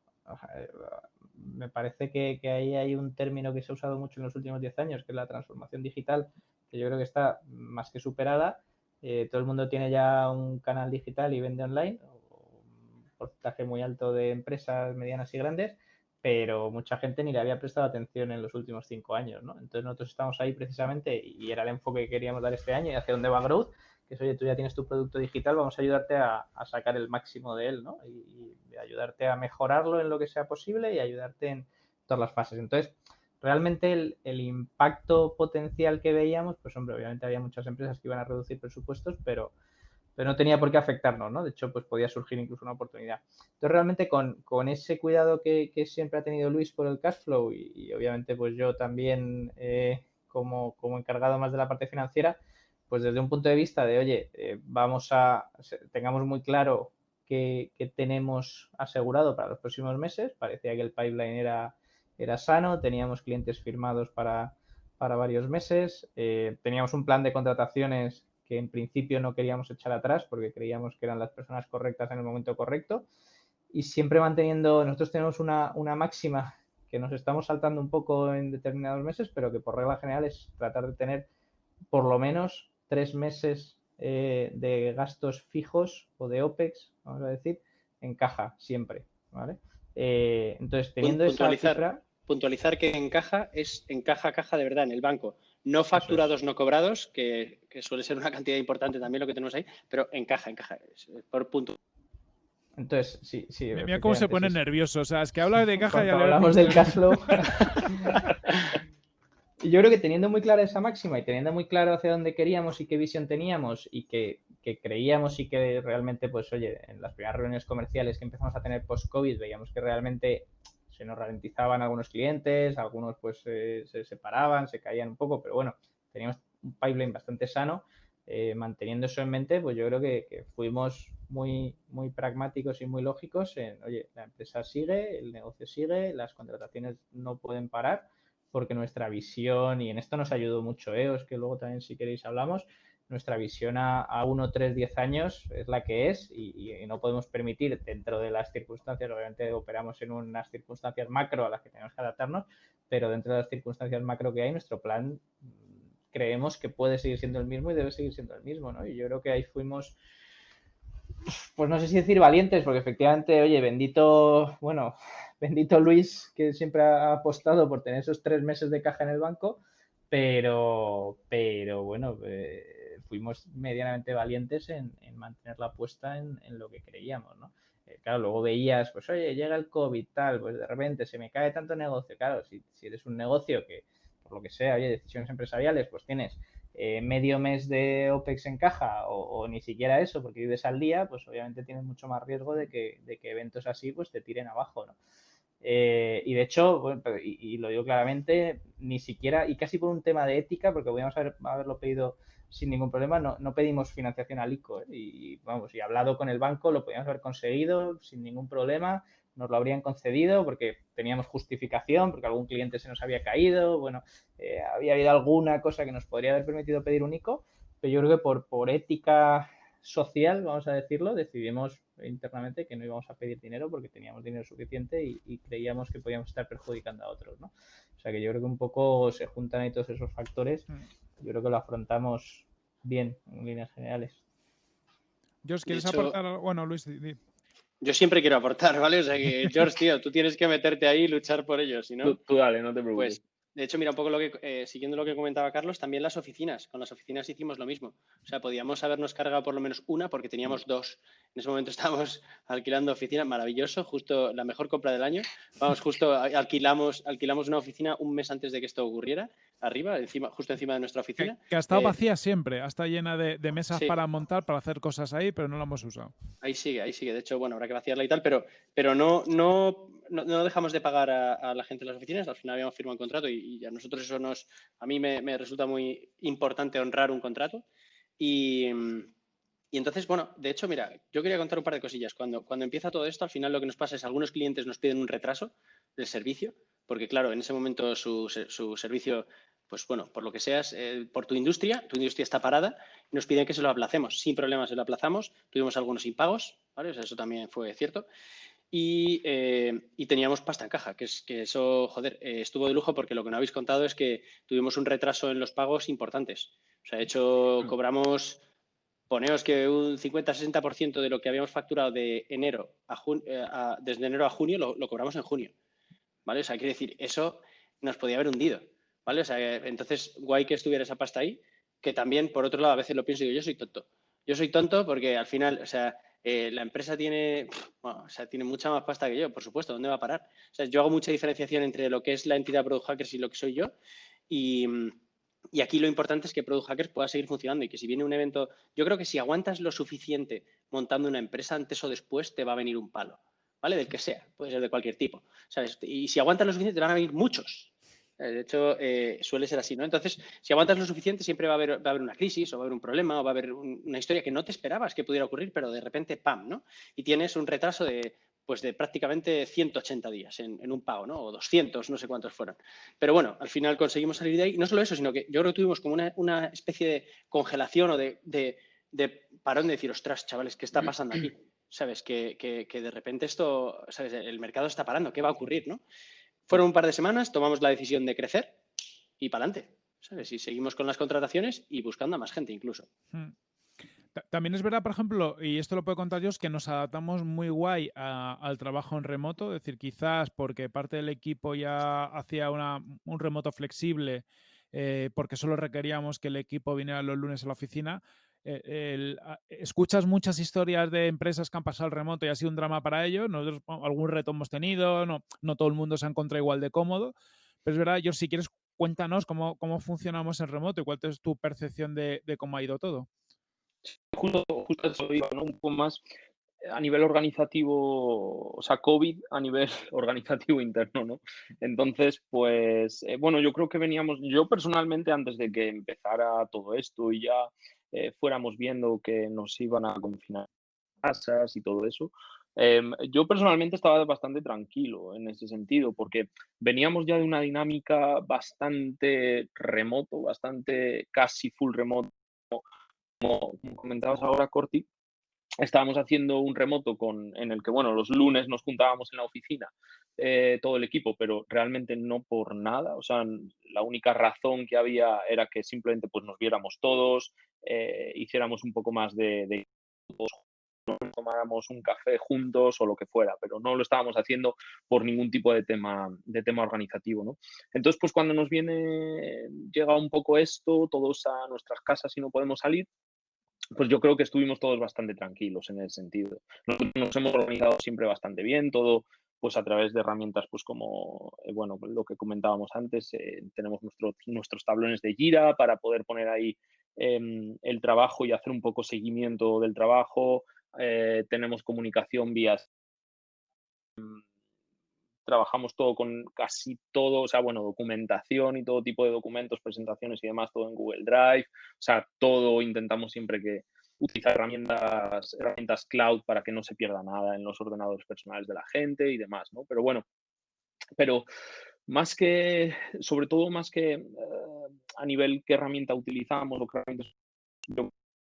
me parece que, que, ahí hay un término que se ha usado mucho en los últimos 10 años, que es la transformación digital, que yo creo que está más que superada. Eh, todo el mundo tiene ya un canal digital y vende online, un porcentaje muy alto de empresas medianas y grandes, pero mucha gente ni le había prestado atención en los últimos cinco años, ¿no? Entonces nosotros estamos ahí precisamente y era el enfoque que queríamos dar este año y hacia dónde va Growth, que es, oye, tú ya tienes tu producto digital, vamos a ayudarte a, sacar el máximo de él, ¿no? Y, ayudarte a mejorarlo en lo que sea posible y ayudarte en todas las fases. Entonces, realmente el, impacto potencial que veíamos, pues hombre, obviamente había muchas empresas que iban a reducir presupuestos, pero pero no tenía por qué afectarnos, ¿no? De hecho, pues podía surgir incluso una oportunidad. Entonces, realmente con, ese cuidado que, siempre ha tenido Luis por el cash flow y, obviamente pues yo también eh, como, encargado más de la parte financiera, pues desde un punto de vista de, oye, eh, vamos a, tengamos muy claro qué, tenemos asegurado para los próximos meses, parecía que el pipeline era, era sano, teníamos clientes firmados para, varios meses, eh, teníamos un plan de contrataciones que en principio no queríamos echar atrás porque creíamos que eran las personas correctas en el momento correcto. Y siempre manteniendo, nosotros tenemos una, máxima que nos estamos saltando un poco en determinados meses, pero que por regla general es tratar de tener por lo menos tres meses eh, de gastos fijos o de OPEX, vamos a decir, en caja siempre. ¿vale? Eh, entonces, teniendo esa cifra... Puntualizar que en caja es en caja, caja de verdad, en el banco no facturados, no cobrados, que, suele ser una cantidad importante también lo que tenemos ahí, pero encaja, encaja, por punto. Entonces, sí, sí. Mira cómo se pone nervioso. O sea, es que habla de caja y hablamos del cash flow. Yo creo que teniendo muy clara esa máxima y teniendo muy claro hacia dónde queríamos y qué visión teníamos y que, que creíamos y que realmente, pues, oye, en las primeras reuniones comerciales que empezamos a tener post-COVID, veíamos que realmente se nos ralentizaban algunos clientes, algunos pues se separaban, se caían un poco, pero bueno, teníamos un pipeline bastante sano. Eh, manteniendo eso en mente, pues yo creo que, fuimos muy, muy pragmáticos y muy lógicos en, oye, la empresa sigue, el negocio sigue, las contrataciones no pueden parar, porque nuestra visión, y en esto nos ayudó mucho EOS, que luego también si queréis hablamos, nuestra visión a, a 1, 3, 10 años es la que es y, no podemos permitir dentro de las circunstancias, obviamente operamos en unas circunstancias macro a las que tenemos que adaptarnos, pero dentro de las circunstancias macro que hay, nuestro plan mm, creemos que puede seguir siendo el mismo y debe seguir siendo el mismo, ¿no? Y yo creo que ahí fuimos, pues no sé si decir valientes, porque efectivamente, oye, bendito, bueno, bendito Luis, que siempre ha apostado por tener esos tres meses de caja en el banco, pero, pero bueno, eh, fuimos medianamente valientes en, mantener la apuesta en, lo que creíamos, ¿no? Eh, claro, luego veías, pues oye, llega el COVID, tal, pues de repente se me cae tanto negocio. Claro, si, eres un negocio que, por lo que sea, oye, decisiones empresariales, pues tienes eh, medio mes de OPEX en caja o, ni siquiera eso, porque vives al día, pues obviamente tienes mucho más riesgo de que, de que eventos así pues te tiren abajo, ¿no? Eh, y de hecho, y, lo digo claramente, ni siquiera, y casi por un tema de ética, porque podríamos haber, haberlo pedido sin ningún problema, no, no pedimos financiación al ICO. ¿eh? Y vamos, y hablado con el banco, lo podíamos haber conseguido sin ningún problema, nos lo habrían concedido porque teníamos justificación, porque algún cliente se nos había caído, bueno, eh, había habido alguna cosa que nos podría haber permitido pedir un ICO, pero yo creo que por, por ética social, vamos a decirlo, decidimos internamente que no íbamos a pedir dinero porque teníamos dinero suficiente y, creíamos que podíamos estar perjudicando a otros, ¿no? O sea que yo creo que un poco se juntan ahí todos esos factores. Mm. Yo creo que lo afrontamos bien en líneas generales. George, ¿quieres aportar? Bueno, Luis, Yo siempre quiero aportar, ¿vale? O sea que, George, tío, tú tienes que meterte ahí y luchar por ellos, si no... Tú, dale, no te preocupes. Pues, de hecho, mira, un poco lo que, eh, siguiendo lo que comentaba Carlos, también las oficinas. Con las oficinas hicimos lo mismo. O sea, podíamos habernos cargado por lo menos una porque teníamos dos. En ese momento estábamos alquilando oficina, maravilloso, justo la mejor compra del año. Vamos, justo alquilamos, alquilamos una oficina un mes antes de que esto ocurriera, arriba, encima, justo encima de nuestra oficina. Que, ha estado eh, vacía siempre, ha estado llena de, mesas para montar, para hacer cosas ahí, pero no la hemos usado. Ahí sigue, ahí sigue. De hecho, bueno, habrá que vaciarla y tal, pero, pero no, no, no, dejamos de pagar a, la gente de las oficinas. Al final habíamos firmado un contrato y, a nosotros eso nos, a mí me, resulta muy importante honrar un contrato. Y, y, entonces, bueno, de hecho, mira, yo quería contar un par de cosillas. Cuando, cuando empieza todo esto, al final lo que nos pasa es algunos clientes nos piden un retraso del servicio, porque claro, en ese momento su, su servicio pues bueno, por lo que seas, eh, por tu industria, tu industria está parada, y nos piden que se lo aplacemos. Sin problemas se lo aplazamos. Tuvimos algunos impagos, ¿vale? eso también fue cierto. Eh, y, teníamos pasta en caja, que es que eso, joder, eh, estuvo de lujo porque lo que no habéis contado es que tuvimos un retraso en los pagos importantes. O sea, de hecho, mm. cobramos, poneos que un 50-60% de lo que habíamos facturado de enero a, desde enero a junio lo, lo, cobramos en junio. ¿Vale? O sea, quiere decir, eso nos podía haber hundido. ¿Vale? Sea, entonces, guay que estuviera esa pasta ahí, que también, por otro lado, a veces lo pienso y digo, yo soy tonto. Yo soy tonto porque al final, o sea, eh, la empresa tiene, o sea, tiene mucha más pasta que yo, por supuesto, ¿dónde va a parar? O sea, yo hago mucha diferenciación entre lo que es la entidad Product Hackers y lo que soy yo. Y, y aquí lo importante es que Product Hackers pueda seguir funcionando y que si viene un evento, yo creo que si aguantas lo suficiente montando una empresa, antes o después te va a venir un palo, ¿vale? Del que sea, puede ser de cualquier tipo, ¿sabes? Y si aguantas lo suficiente, te van a venir muchos, eh, de hecho, eh, suele ser así, ¿no? Entonces, si aguantas lo suficiente, siempre va a haber, va a haber una crisis o va a haber un problema o va a haber una historia que no te esperabas que pudiera ocurrir, pero de repente, ¡pam!, ¿no? Y tienes un retraso de, pues de prácticamente 180 días en, un pago, ¿no? O 200, no sé cuántos fueron. Pero bueno, al final conseguimos salir de ahí. No solo eso, sino que yo creo que tuvimos como una, especie de congelación o de, de, parón de decir, ostras, chavales, ¿qué está pasando aquí? ¿Sabes? Que, que, de repente esto, ¿sabes? El mercado está parando, ¿qué va a ocurrir, no? Fueron un par de semanas, tomamos la decisión de crecer y para adelante. ¿Sabes? Y seguimos con las contrataciones y buscando a más gente incluso. Hmm. También es verdad, por ejemplo, y esto lo puedo contar yo, es que nos adaptamos muy guay al trabajo en remoto. Es decir, quizás porque parte del equipo ya hacía un remoto flexible, eh, porque solo requeríamos que el equipo viniera los lunes a la oficina. Eh, escuchas muchas historias de empresas que han pasado el remoto y ha sido un drama para ellos. Algún reto hemos tenido, no, no todo el mundo se ha encontrado igual de cómodo. Pero es verdad, yo si quieres, cuéntanos cómo, cómo funcionamos en remoto y cuál es tu percepción de, cómo ha ido todo. Justo, eso iba. Un poco más a nivel organizativo, o sea, COVID a nivel organizativo interno, ¿no? Entonces, pues, eh, bueno, yo creo que veníamos, yo personalmente antes de que empezara todo esto y ya eh, fuéramos viendo que nos iban a confinar casas y todo eso. Em, yo personalmente estaba bastante tranquilo en ese sentido, porque veníamos ya de una dinámica bastante remoto, bastante casi full remoto, como, como comentabas ahora, Corti, estábamos haciendo un remoto con, en el que, bueno, los lunes nos juntábamos en la oficina, eh, todo el equipo, pero realmente no por nada. O sea, la única razón que había era que simplemente pues, nos viéramos todos, eh, hiciéramos un poco más de, de tomáramos un café juntos o lo que fuera, pero no lo estábamos haciendo por ningún tipo de tema, de tema organizativo, ¿no? Entonces, pues cuando nos viene, llega un poco esto, todos a nuestras casas y no podemos salir, pues yo creo que estuvimos todos bastante tranquilos en ese sentido. Nos hemos organizado siempre bastante bien, todo pues a través de herramientas pues como, eh, bueno, lo que comentábamos antes, eh, tenemos nuestros nuestros tablones de Gira para poder poner ahí em, el trabajo y hacer un poco seguimiento del trabajo, eh, tenemos comunicación vía trabajamos todo con casi todo, o sea, bueno, documentación y todo tipo de documentos, presentaciones y demás, todo en Google Drive, o sea, todo intentamos siempre que utilizar herramientas, herramientas cloud para que no se pierda nada en los ordenadores personales de la gente y demás, ¿no? Pero bueno, pero más que, sobre todo más que eh, a nivel qué herramienta utilizamos o qué herramientas,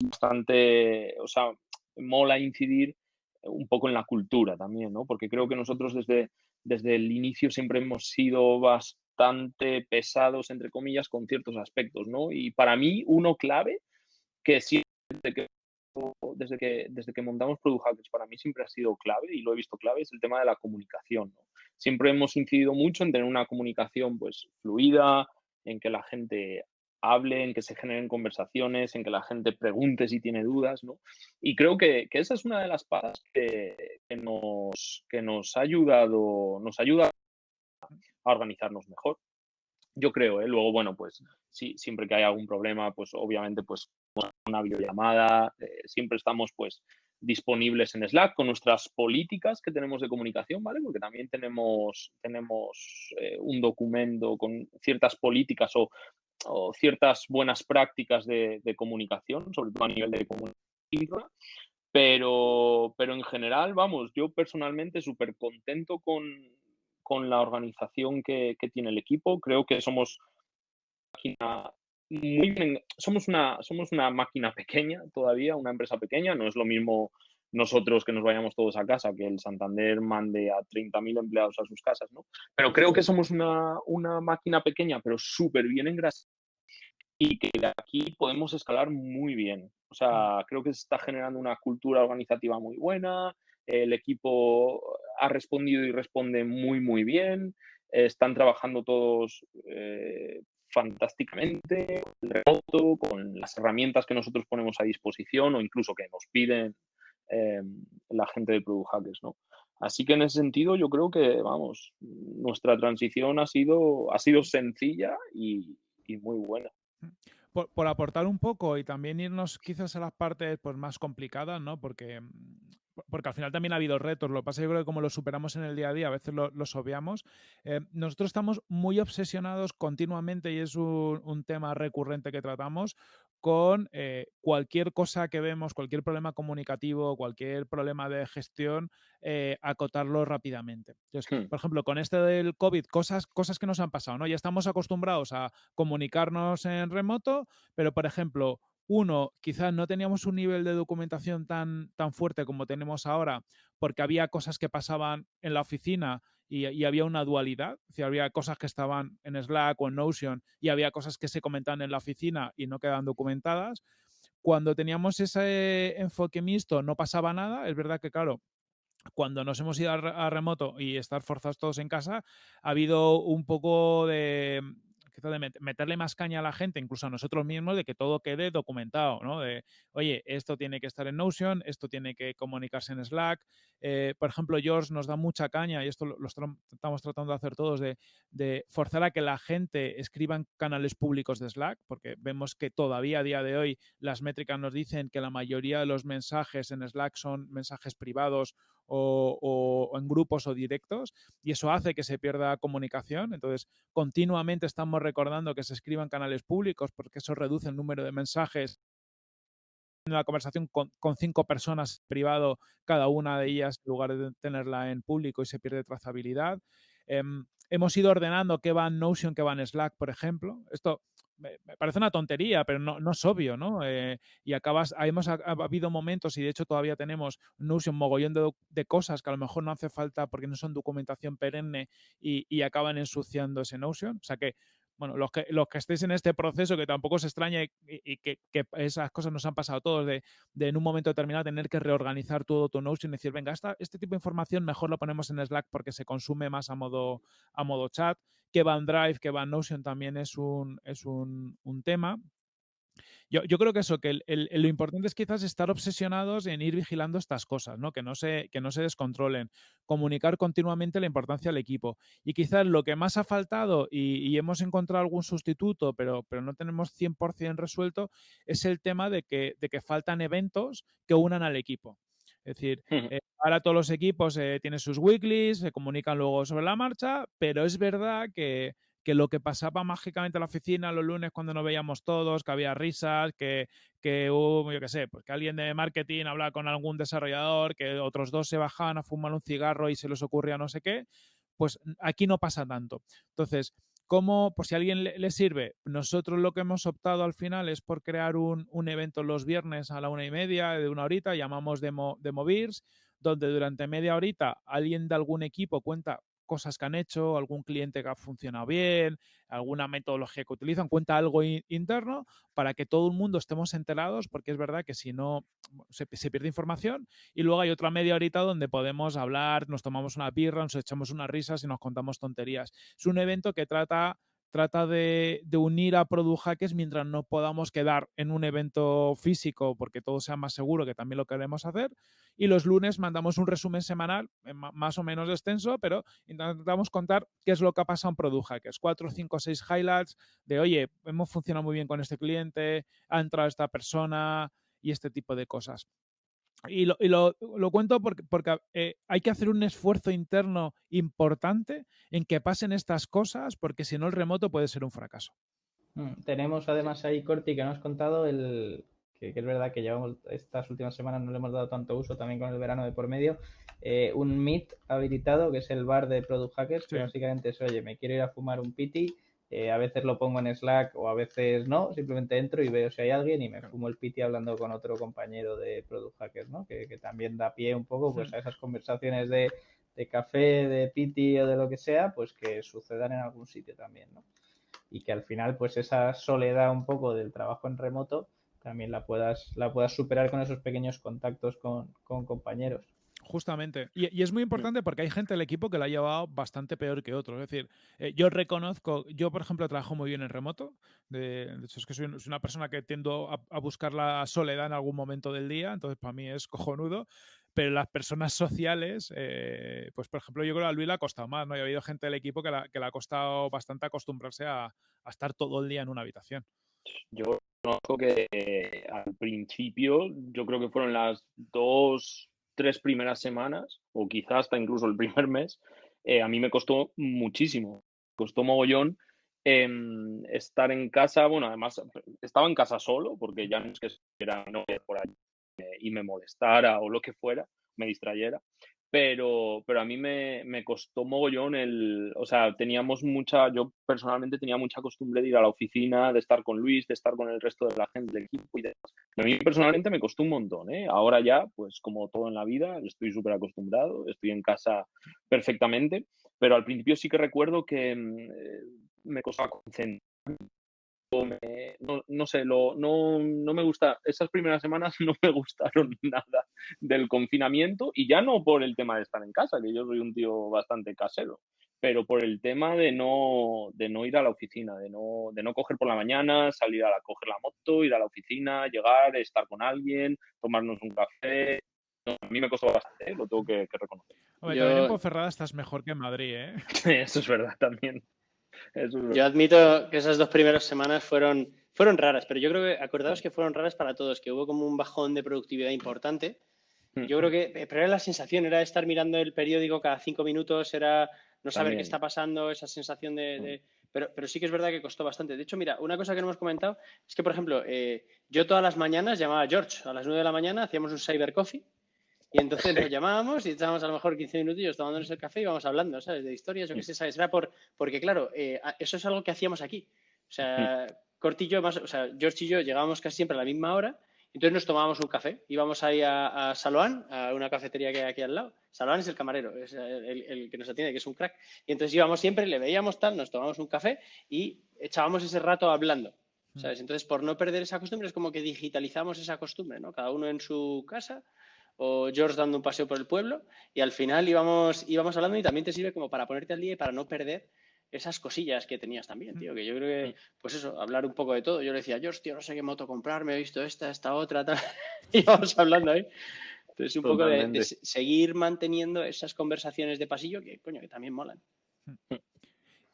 bastante, o sea, mola incidir un poco en la cultura también, ¿no? Porque creo que nosotros desde, desde el inicio siempre hemos sido bastante pesados, entre comillas, con ciertos aspectos, ¿no? Y para mí, uno clave, que siempre que, desde que, desde que montamos Product Hackers, para mí siempre ha sido clave, y lo he visto clave, es el tema de la comunicación. Siempre hemos incidido mucho en tener una comunicación, pues, fluida, en que la gente hable, en que se generen conversaciones, en que la gente pregunte si tiene dudas, ¿no? Y creo que, esa es una de las patas que, nos, que nos ha ayudado, nos ayuda a organizarnos mejor. Yo creo, ¿eh? Luego, bueno, pues sí, siempre que hay algún problema, pues obviamente, pues una videollamada, eh, siempre estamos, pues, disponibles en Slack con nuestras políticas que tenemos de comunicación, ¿vale? Porque también tenemos, tenemos eh, un documento con ciertas políticas o o ciertas buenas prácticas de, comunicación, sobre todo a nivel de comunicación, pero, pero en general, vamos, yo personalmente súper contento con, la organización que, tiene el equipo. Creo que somos máquina muy bien, somos una, somos una máquina pequeña todavía, una empresa pequeña, no es lo mismo nosotros que nos vayamos todos a casa, que el Santander mande a 30.000 empleados a sus casas, ¿no? Pero creo que somos una, una máquina pequeña, pero súper bien engrasada y que de aquí podemos escalar muy bien. O sea, creo que se está generando una cultura organizativa muy buena, el equipo ha respondido y responde muy, muy bien, están trabajando todos eh, fantásticamente, remoto, con las herramientas que nosotros ponemos a disposición o incluso que nos piden eh, la gente de Product Hackers, ¿no? Así que en ese sentido yo creo que, vamos, nuestra transición ha sido, ha sido sencilla y, muy buena. Por, aportar un poco y también irnos quizás a las partes pues, más complicadas, ¿no? Porque porque al final también ha habido retos. Lo que pasa yo creo que como los superamos en el día a día, a veces los obviamos. Eh, nosotros estamos muy obsesionados continuamente, y es un, tema recurrente que tratamos, con eh, cualquier cosa que vemos, cualquier problema comunicativo, cualquier problema de gestión, eh, acotarlo rápidamente. Entonces, hmm. por ejemplo, con este del COVID, cosas, cosas que nos han pasado, ¿no? Ya estamos acostumbrados a comunicarnos en remoto, pero, por ejemplo, uno, quizás no teníamos un nivel de documentación tan, tan fuerte como tenemos ahora, porque había cosas que pasaban en la oficina y, había una dualidad. Es había cosas que estaban en Slack o en Notion y había cosas que se comentaban en la oficina y no quedaban documentadas. Cuando teníamos ese enfoque mixto no pasaba nada. Es verdad que, claro, cuando nos hemos ido a, remoto y estar forzados todos en casa, ha habido un poco de, de meterle más caña a la gente, incluso a nosotros mismos, de que todo quede documentado, ¿no? De, oye, esto tiene que estar en Notion, esto tiene que comunicarse en Slack. Eh, por ejemplo, George nos da mucha caña, y esto lo, estamos tratando de hacer todos, de, de, forzar a que la gente escriba en canales públicos de Slack, porque vemos que todavía a día de hoy las métricas nos dicen que la mayoría de los mensajes en Slack son mensajes privados o, en grupos o directos y eso hace que se pierda comunicación. Entonces, continuamente estamos recordando que se escriban canales públicos porque eso reduce el número de mensajes en la conversación con, cinco personas privado, cada una de ellas, en lugar de tenerla en público y se pierde trazabilidad. Em, hemos ido ordenando qué va en Notion, qué va en Slack, por ejemplo. Esto me, parece una tontería, pero no, no es obvio, ¿no? Eh, y acabas, hemos ha, habido momentos, y de hecho todavía tenemos Notion mogollón de, de, cosas que a lo mejor no hace falta porque no son documentación perenne y, y acaban ensuciando ese Notion. O sea que bueno, los que, los que estéis en este proceso, que tampoco se extrañe y, que, esas cosas nos han pasado todos, de, en un momento determinado tener que reorganizar todo tu Notion y decir, venga, este tipo de información mejor lo ponemos en Slack porque se consume más a modo, a modo chat, que va en Drive, que va en Notion también es un, es un, un tema. Yo, creo que eso, que lo importante es quizás estar obsesionados en ir vigilando estas cosas, ¿no? Que no se, que no se descontrolen, comunicar continuamente la importancia del equipo. Y quizás lo que más ha faltado y, hemos encontrado algún sustituto, pero, pero no tenemos 100% resuelto, es el tema de que, de que faltan eventos que unan al equipo. Es decir, eh, ahora todos los equipos eh, tienen sus weeklies, se comunican luego sobre la marcha, pero es verdad que que lo que pasaba mágicamente en la oficina los lunes cuando nos veíamos todos, que había risas, que, que hubo, yo qué sé, pues que alguien de marketing hablaba con algún desarrollador, que otros dos se bajaban a fumar un cigarro y se les ocurría no sé qué, pues aquí no pasa tanto. Entonces, ¿cómo, por si a alguien le, sirve, nosotros lo que hemos optado al final es por crear un, un, evento los viernes a la una y media, de una horita, llamamos Demo, Demo Beers, donde durante media horita alguien de algún equipo cuenta cosas que han hecho, algún cliente que ha funcionado bien, alguna metodología que utilizan, cuenta algo interno para que todo el mundo estemos enterados, porque es verdad que si no se, pierde información. Y luego hay otra media horita donde podemos hablar, nos tomamos una birra, nos echamos unas risas y nos contamos tonterías. Es un evento que trata trata de, unir a Product Hackers mientras no podamos quedar en un evento físico porque todo sea más seguro, que también lo queremos hacer. Y los lunes mandamos un resumen semanal, eh, más o menos extenso, pero intentamos contar qué es lo que ha pasado en Product Hackers. Cuatro, cinco, seis highlights de, oye, hemos funcionado muy bien con este cliente, ha entrado esta persona y este tipo de cosas. Y lo, y lo, lo cuento porque, porque eh, hay que hacer un esfuerzo interno importante en que pasen estas cosas, porque si no el remoto puede ser un fracaso. Mm, tenemos además ahí, Corti, que nos has contado el, que, es verdad que llevamos estas últimas semanas no le hemos dado tanto uso también con el verano de por medio, eh, un Meet habilitado, que es el bar de Product Hackers, que básicamente es, oye, me quiero ir a fumar un piti, eh, a veces lo pongo en Slack o a veces no, simplemente entro y veo si hay alguien y me fumo el piti hablando con otro compañero de Product Hackers, ¿no? Que, que también da pie un poco pues, a esas conversaciones de, de, café, de piti o de lo que sea, pues que sucedan en algún sitio también, ¿no? Y que al final, pues esa soledad un poco del trabajo en remoto también la puedas, la puedas superar con esos pequeños contactos con, con compañeros. Justamente. Y, es muy importante porque hay gente del equipo que la ha llevado bastante peor que otros. Es decir, eh, yo reconozco, yo por ejemplo trabajo muy bien en remoto. De, hecho, es que soy, una persona que tiendo a, buscar la soledad en algún momento del día, entonces para mí es cojonudo. Pero las personas sociales, eh, pues por ejemplo, yo creo que a Luis le ha costado más, ¿no? Y ha habido gente del equipo que, que le ha costado bastante acostumbrarse a, a estar todo el día en una habitación. Yo conozco que al principio, yo creo que fueron las dos tres primeras semanas, o quizás hasta incluso el primer mes, eh, a mí me costó muchísimo. Costó mogollón em, estar en casa. Bueno, además, estaba en casa solo, porque ya no es que era no por ahí y me molestara o lo que fuera, me distrayera pero, pero a mí me, me, costó mogollón el, o sea, teníamos mucha, yo personalmente tenía mucha costumbre de ir a la oficina, de estar con Luis, de estar con el resto de la gente del equipo y demás. A mí personalmente me costó un montón, ¿eh? Ahora ya, pues como todo en la vida, estoy súper acostumbrado, estoy en casa perfectamente, pero al principio sí que recuerdo que mm, eh, me costaba concentrarme no, no, sé, lo, no, no, me gusta, esas primeras semanas no me gustaron nada del confinamiento y ya no por el tema de estar en casa, que yo soy un tío bastante casero, pero por el tema de no, de no ir a la oficina, de no, de no coger por la mañana, salir a la, coger la moto, ir a la oficina, llegar, estar con alguien, tomarnos un café. a mí me costó bastante, ¿eh? lo tengo que, reconocer. Hombre, yo... en Ferrada estás mejor que en Madrid, ¿eh? Eso es verdad también. Yo admito que esas dos primeras semanas fueron, fueron raras, pero yo creo que, acordaos que fueron raras para todos, que hubo como un bajón de productividad importante. Yo creo que, pero era la sensación, era estar mirando el periódico cada cinco minutos, era no saber qué está pasando, esa sensación de... Pero, pero, sí que es verdad que costó bastante. De hecho, mira, una cosa que no hemos comentado es que, por ejemplo, eh, yo todas las mañanas llamaba a George. A las nueve de la mañana, hacíamos un cyber coffee y entonces nos llamábamos y estábamos a lo mejor 15 minutillos tomándonos el café y íbamos hablando, ¿sabes? De historias, o qué sé, ¿sabes? Era por, porque, claro, eh, eso es algo que hacíamos aquí. O sea, Cortillo, más, o sea, George y yo llegábamos casi siempre a la misma hora, entonces nos tomábamos un café. Íbamos ahí a, a Saloan, a una cafetería que hay aquí al lado. Saloan es el camarero, es el, que nos atiende, que es un crack. Y entonces íbamos siempre, le veíamos tal, nos tomábamos un café y echábamos ese rato hablando. ¿Sabes? Entonces, por no perder esa costumbre, es como que digitalizamos esa costumbre, ¿no? Cada uno en su casa, o George dando un paseo por el pueblo y al final íbamos, íbamos hablando y también te sirve como para ponerte al día y para no perder esas cosillas que tenías también, tío, que yo creo que, pues eso, hablar un poco de todo. Yo le decía, George, tío, no sé qué moto comprar, me he visto esta, esta otra, tal. y vamos hablando ahí. Entonces, un poco de, seguir manteniendo esas conversaciones de pasillo que, coño, que también molan.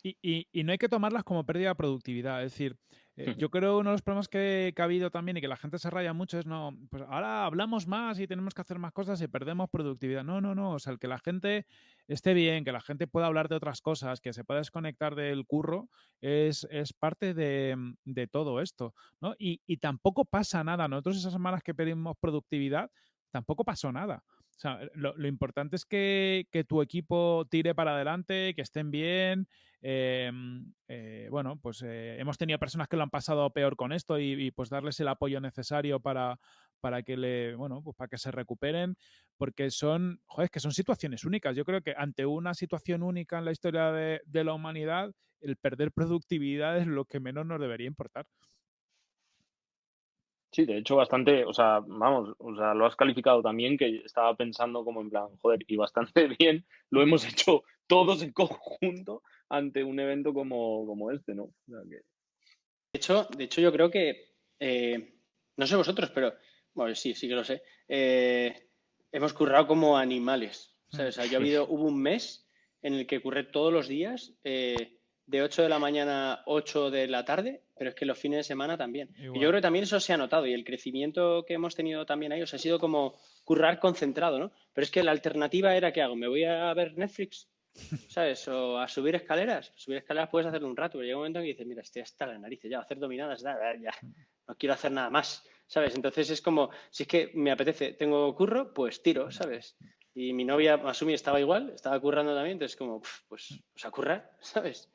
Y, y, no hay que tomarlas como pérdida de productividad. Es decir, eh, yo creo uno de los problemas que, ha habido también y que la gente se raya mucho es, no, pues ahora hablamos más y tenemos que hacer más cosas y perdemos productividad. No, no, no. O sea, el que la gente esté bien, que la gente pueda hablar de otras cosas, que se pueda desconectar del curro, es, es parte de, de, todo esto. ¿no? Y, y tampoco pasa nada. Nosotros esas semanas que pedimos productividad, tampoco pasó nada. O sea, lo, importante es que, que, tu equipo tire para adelante, que estén bien, Em, eh, bueno, pues eh, hemos tenido personas que lo han pasado peor con esto y, pues darles el apoyo necesario para, para que le, bueno, pues para que se recuperen, porque son, joder, que son situaciones únicas. Yo creo que ante una situación única en la historia de, de la humanidad, el perder productividad es lo que menos nos debería importar. Sí, de hecho, bastante, o sea, vamos, o sea, lo has calificado también, que estaba pensando como en plan, joder, y bastante bien, lo hemos hecho todos en conjunto ante un evento como, este, ¿no? De, hecho, de hecho, yo creo que, eh, no sé vosotros, pero, bueno, sí, sí que lo sé, eh, hemos currado como animales. O sea, yo ha habido, hubo un mes en el que curré todos los días, eh, de 8 de la mañana a 8 de la tarde, pero es que los fines de semana también. Y yo creo que también eso se ha notado y el crecimiento que hemos tenido también ahí, o sea, ha sido como currar concentrado, ¿no? Pero es que la alternativa era, ¿qué hago? ¿Me voy a ver Netflix? ¿Sabes? O a subir escaleras. Subir escaleras puedes hacerlo un rato, pero llega un momento en que dices, mira, estoy hasta la nariz, ya, hacer dominadas, ya, ya, no quiero hacer nada más, ¿sabes? Entonces es como, si es que me apetece, tengo curro, pues tiro, ¿sabes? Y mi novia, Masumi, estaba igual, estaba currando también, entonces como, pues, pues a currar, ¿sabes?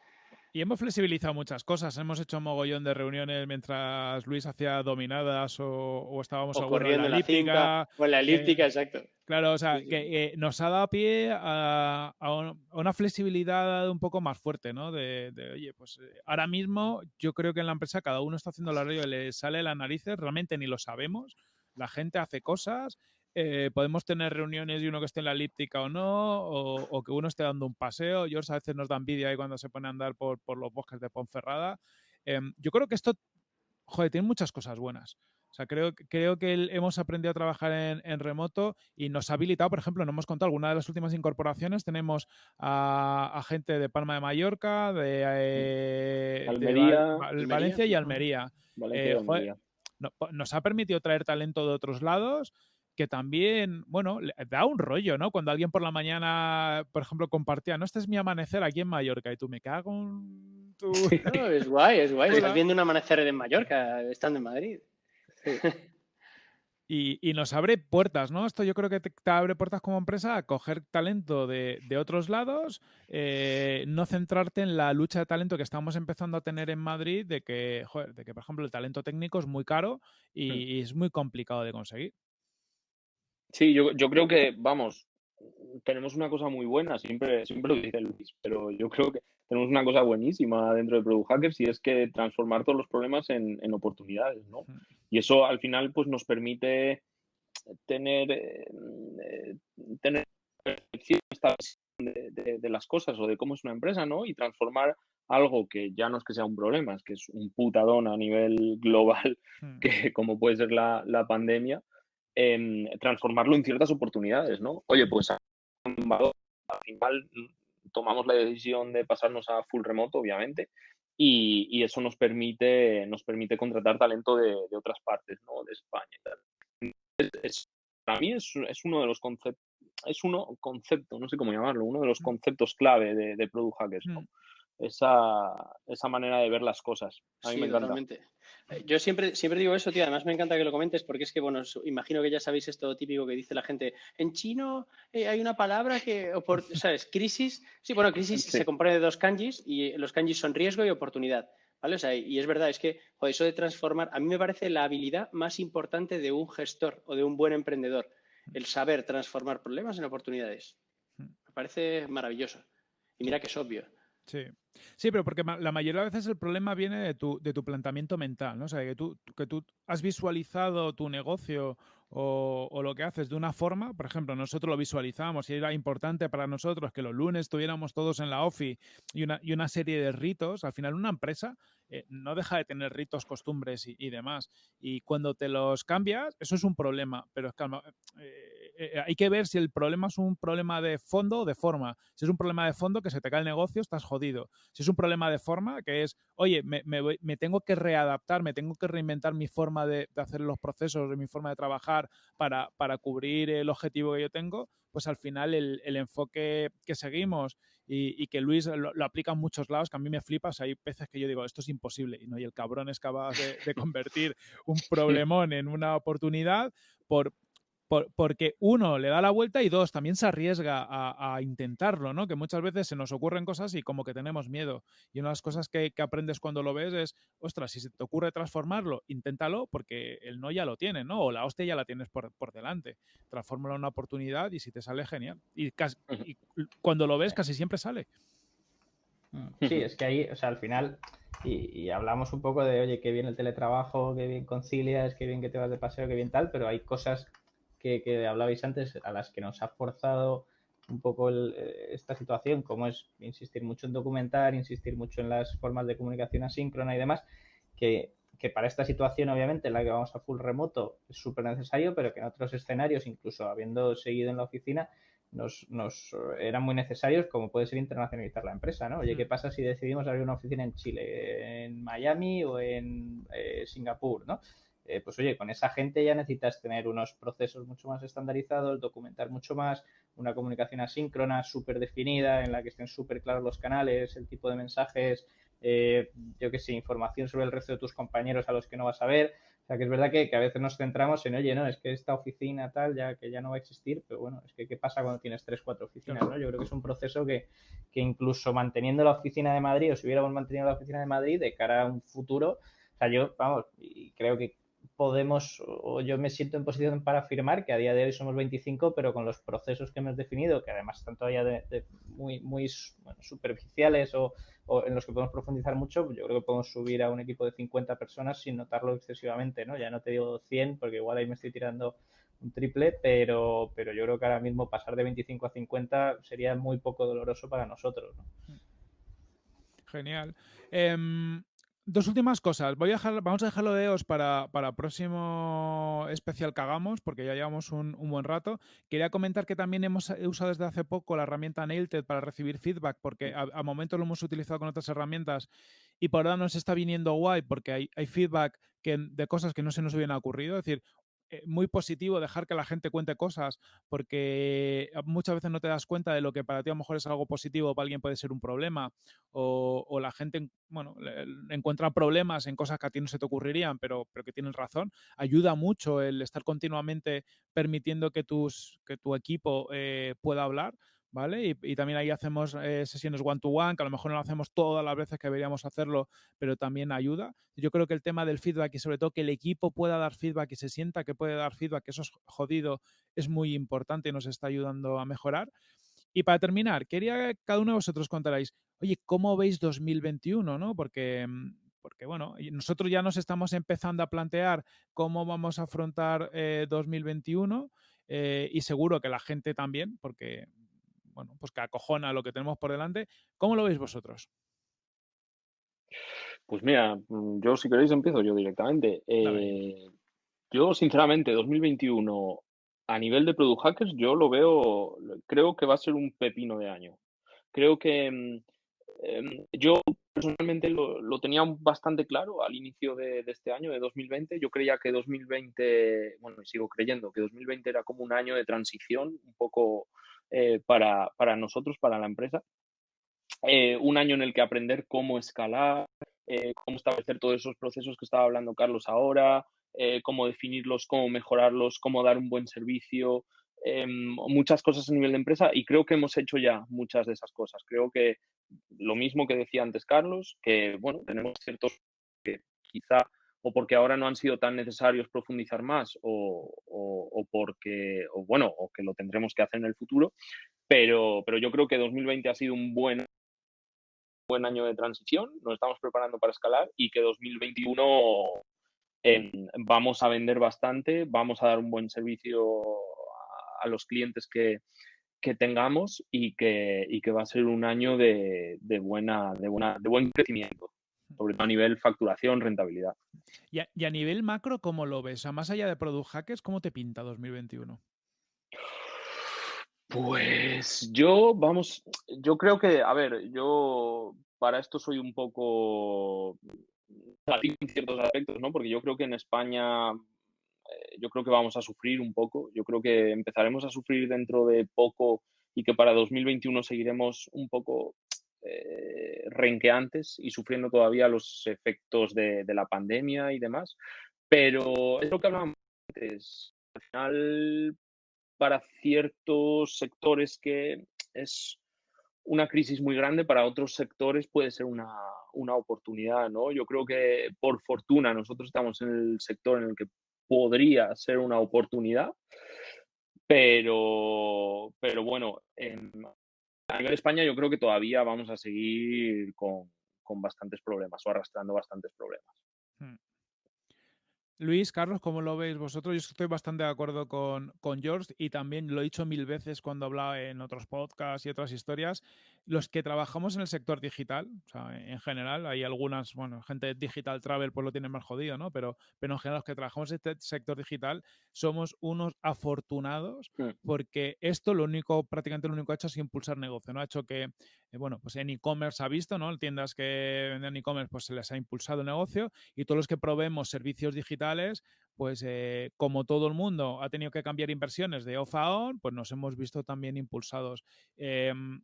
Y hemos flexibilizado muchas cosas. Hemos hecho un mogollón de reuniones mientras Luis hacía dominadas o, estábamos o corriendo en la elíptica. o en la elíptica, exacto. Claro, o sea, que nos ha dado pie a, una flexibilidad un poco más fuerte, ¿no? De, oye, pues eh, ahora mismo yo creo que en la empresa cada uno está haciendo radio y le sale las narices, realmente ni lo sabemos. La gente hace cosas eh, podemos tener reuniones y uno que esté en la elíptica o no, o, que uno esté dando un paseo. George a veces nos da envidia ahí cuando se pone a andar por, los bosques de Ponferrada. Em, yo creo que esto, joder, tiene muchas cosas buenas. O sea, creo, creo que hemos aprendido a trabajar en, remoto y nos ha habilitado, por ejemplo, no hemos contado alguna de las últimas incorporaciones. Tenemos a, gente de Palma de Mallorca, de, eh, Valencia y Almería. Eh, nos ha permitido traer talento de otros lados que también, bueno, da un rollo, ¿no? Cuando alguien por la mañana, por ejemplo, compartía, no, este es mi amanecer aquí en Mallorca y tú me cago en tu... No, es guay, es guay. Estás viendo un amanecer en Mallorca, estando en Madrid. Y, nos abre puertas, ¿no? Esto yo creo que te, abre puertas como empresa a coger talento de, otros lados, eh, no centrarte en la lucha de talento que estamos empezando a tener en Madrid, de que, joder, de que por ejemplo, el talento técnico es muy caro y, hmm. es muy complicado de conseguir. Sí, yo, yo creo que, vamos, tenemos una cosa muy buena, siempre, siempre lo dice Luis, pero yo creo que tenemos una cosa buenísima dentro de Product Hackers y es que transformar todos los problemas en, en oportunidades, ¿no? Y eso al final pues nos permite tener, eh, tener percepción de, de, las cosas o de cómo es una empresa, ¿no? Y transformar algo que ya no es que sea un problema, es que es un putadón a nivel global, que como puede ser la, la pandemia, transformarlo en ciertas oportunidades, ¿no? Oye, pues al final tomamos la decisión de pasarnos a full remoto, obviamente, y, eso nos permite, nos permite contratar talento de, otras partes, ¿no? De España. para mí es, uno de los conceptos, es uno concepto, no sé cómo llamarlo, uno de los mm. conceptos clave de, de Product Hackers, ¿no? Mm esa, esa manera de ver las cosas. A mí me encanta. Eh, yo siempre, siempre digo eso, tío. Además, me encanta que lo comentes porque es que, bueno, imagino que ya sabéis esto típico que dice la gente. En chino eh, hay una palabra que, ¿sabes? Crisis. Sí, bueno, crisis se compone de dos kanjis y los kanjis son riesgo y oportunidad. ¿Vale? O sea, y es verdad, es que eso de transformar, a mí me parece la habilidad más importante de un gestor o de un buen emprendedor, el saber transformar problemas en oportunidades. Hmm. Me parece maravilloso. Y mira que es obvio. Sí. Sí, pero porque la mayoría de veces el problema viene de tu, de tu planteamiento mental, ¿no? O sea, que tú, que tú has visualizado tu negocio o, lo que haces de una forma, por ejemplo, nosotros lo visualizamos y era importante para nosotros que los lunes estuviéramos todos en la OFI y una, y una serie de ritos, al final una empresa eh, no deja de tener ritos, costumbres y, demás. Y cuando te los cambias, eso es un problema, pero calma, eh, eh, hay que ver si el problema es un problema de fondo o de forma. Si es un problema de fondo que se te cae el negocio, estás jodido. Si es un problema de forma, que es, oye, me, me, tengo que readaptar, me tengo que reinventar mi forma de, de hacer los procesos, mi forma de trabajar para, para cubrir el objetivo que yo tengo, pues al final el, el enfoque que seguimos y, y que Luis lo, aplica en muchos lados, que a mí me flipas, hay veces que yo digo, esto es imposible, y, ¿no? y el cabrón es capaz de, de convertir un problemón en una oportunidad por, porque uno le da la vuelta y dos, también se arriesga a, intentarlo, ¿no? Que muchas veces se nos ocurren cosas y como que tenemos miedo. Y una de las cosas que, aprendes cuando lo ves es, ostras, si se te ocurre transformarlo, inténtalo porque el no ya lo tiene, ¿no? O la hostia ya la tienes por, delante. Transfórmalo en una oportunidad y si te sale, genial. Y, cuando lo ves, casi siempre sale. Mm, sí, es que ahí, o sea, al final, y, hablamos un poco de, oye, qué bien el teletrabajo, qué bien concilias, qué bien que te vas de paseo, qué bien tal, pero hay cosas que, hablabais antes, a las que nos ha forzado un poco eh, esta situación, como es insistir mucho en documentar, insistir mucho en las formas de comunicación asíncrona y demás, que, para esta situación, obviamente, en la que vamos a full remoto, es súper necesario, pero que en otros escenarios, incluso habiendo seguido en la oficina, nos, nos, eran muy necesarios, como puede ser internacionalizar la empresa, ¿no? Oye, ¿qué mm. pasa si decidimos abrir una oficina en Chile, en Miami o en eh, Singapur, ¿no? Eh, pues oye, con esa gente ya necesitas tener unos procesos mucho más estandarizados, documentar mucho más, una comunicación asíncrona súper definida en la que estén súper claros los canales, el tipo de mensajes, eh, yo qué sé, información sobre el resto de tus compañeros a los que no vas a ver. sea, que es verdad que, a veces nos centramos en, oye, no, es que esta oficina tal, ya que ya no va a existir, pero bueno, es que ¿qué pasa cuando tienes tres, cuatro oficinas? ¿no? Yo creo que es un proceso que, que incluso manteniendo la oficina de Madrid, o si hubiéramos mantenido la oficina de Madrid, de cara a un futuro, o sea, yo, vamos, y creo que podemos, o yo me siento en posición para afirmar que a día de hoy somos 25, pero con los procesos que hemos definido, que además están todavía muy, muy superficiales o, en los que podemos profundizar mucho, yo creo que podemos subir a un equipo de 50 personas sin notarlo excesivamente, ¿no? Ya no te digo 100, porque igual ahí me estoy tirando un triple, pero, pero yo creo que ahora mismo pasar de 25 a 50 sería muy poco doloroso para nosotros. Genial. Em, dos últimas cosas. Voy a dejar, vamos a dejarlo de EOS para, para próximo especial que hagamos, porque ya llevamos un, buen rato. Quería comentar que también hemos usado desde hace poco la herramienta Nailted para recibir feedback, porque a, a momento lo hemos utilizado con otras herramientas y por ahora nos está viniendo guay, porque hay, hay feedback que, de cosas que no se nos hubieran ocurrido. Es decir, muy positivo dejar que la gente cuente cosas, porque muchas veces no te das cuenta de lo que para ti a lo mejor es algo positivo, para alguien puede ser un problema, o, la gente, bueno, encuentra problemas en cosas que a ti no se te ocurrirían, pero, pero que tienen razón. Ayuda mucho el estar continuamente permitiendo que, tus, que tu equipo eh, pueda hablar. ¿Vale? Y, también ahí hacemos eh, sesiones one-to-one, que a lo mejor no lo hacemos todas las veces que deberíamos hacerlo, pero también ayuda. Yo creo que el tema del feedback y sobre todo que el equipo pueda dar feedback y se sienta que puede dar feedback, que eso es jodido, es muy importante y nos está ayudando a mejorar. Y para terminar, quería que cada uno de vosotros contarais, oye, ¿cómo veis 2021? ¿no? Porque, mm, porque, bueno, nosotros ya nos estamos empezando a plantear cómo vamos a afrontar 2021 eh, eh, y seguro que la gente también, porque bueno, pues que acojona lo que tenemos por delante. ¿Cómo lo veis vosotros? Pues mira, mm, yo si queréis empiezo yo directamente. Eh, yo sinceramente, 2021 a nivel de Product Hackers, yo lo veo, creo que va a ser un pepino de año. Creo que mm, em, yo personalmente lo, tenía bastante claro al inicio de, de, este año, de 2020. Yo creía que 2020, bueno, y sigo creyendo que 2020 era como un año de transición, un poco eh, para, para, nosotros, para la empresa. Eh, un año en el que aprender cómo escalar, eh, cómo establecer todos esos procesos que estaba hablando Carlos ahora, cómo definirlos, cómo mejorarlos, cómo dar un buen servicio, em, muchas cosas a nivel de empresa y creo que hemos hecho ya muchas de esas cosas. Creo que lo mismo que decía antes Carlos, que bueno, tenemos ciertos que quizá o porque ahora no han sido tan necesarios profundizar más o, o, porque, o bueno, o que lo tendremos que hacer en el futuro. Pero, pero yo creo que 2020 ha sido un buen, buen año de transición, nos estamos preparando para escalar y que 2021 vamos a vender bastante, vamos a dar un buen servicio a, los clientes que, que tengamos y que, y que va a ser un año de, de, buena, de, buena, de buen crecimiento sobre todo a nivel facturación, rentabilidad. Y a, nivel macro, ¿cómo lo ves? O más allá de Product Hackers, ¿cómo te pinta 2021? Pues yo, vamos, yo creo que, a ver, yo para esto soy un poco en ciertos aspectos, ¿no? Porque yo creo que en España, eh, yo creo que vamos a sufrir un poco, yo creo que empezaremos a sufrir dentro de poco y que para 2021 seguiremos un poco eh, renqueantes y sufriendo todavía los efectos de, la pandemia y demás. Pero es lo que hablábamos antes. Al final, para ciertos sectores que es una crisis muy grande, para otros sectores puede ser una, una oportunidad, ¿no? Yo creo que por fortuna nosotros estamos en el sector en el que podría ser una oportunidad, pero, pero bueno, en, a nivel España yo creo que todavía vamos a seguir con, con bastantes problemas o arrastrando bastantes problemas. Luis, Carlos, ¿cómo lo veis vosotros? Yo estoy bastante de acuerdo con, con, George y también lo he dicho mil veces cuando hablaba en otros podcasts y otras historias. Los que trabajamos en el sector digital, o sea, en general, hay algunas, bueno, gente digital travel pues lo tiene más jodido, ¿no? Pero, pero en general los que trabajamos en este sector digital somos unos afortunados hmm. porque esto lo único, prácticamente lo único que ha hecho es impulsar negocio, ¿no? Ha hecho que, eh, bueno, pues en e-commerce ha visto, ¿no? Tiendas que venden e-commerce pues se les ha impulsado el negocio y todos los que probemos servicios digitales pues eh, como todo el mundo ha tenido que cambiar inversiones de off a on, pues nos hemos visto también impulsados. Em,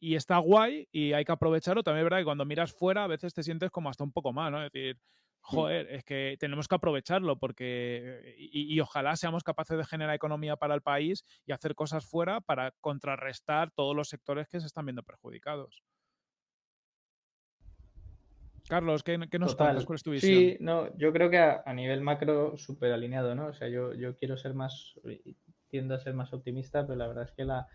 y está guay y hay que aprovecharlo. También verdad que cuando miras fuera a veces te sientes como hasta un poco mal, ¿no? Es decir, joder, es que tenemos que aprovecharlo porque y, ojalá seamos capaces de generar economía para el país y hacer cosas fuera para contrarrestar todos los sectores que se están viendo perjudicados. Carlos, ¿qué, nos cuentas? ¿Cuál es tu visión? Sí, no, yo creo que a, nivel macro súper alineado, ¿no? O sea, yo, yo quiero ser más, tiendo a ser más optimista, pero la verdad es que la,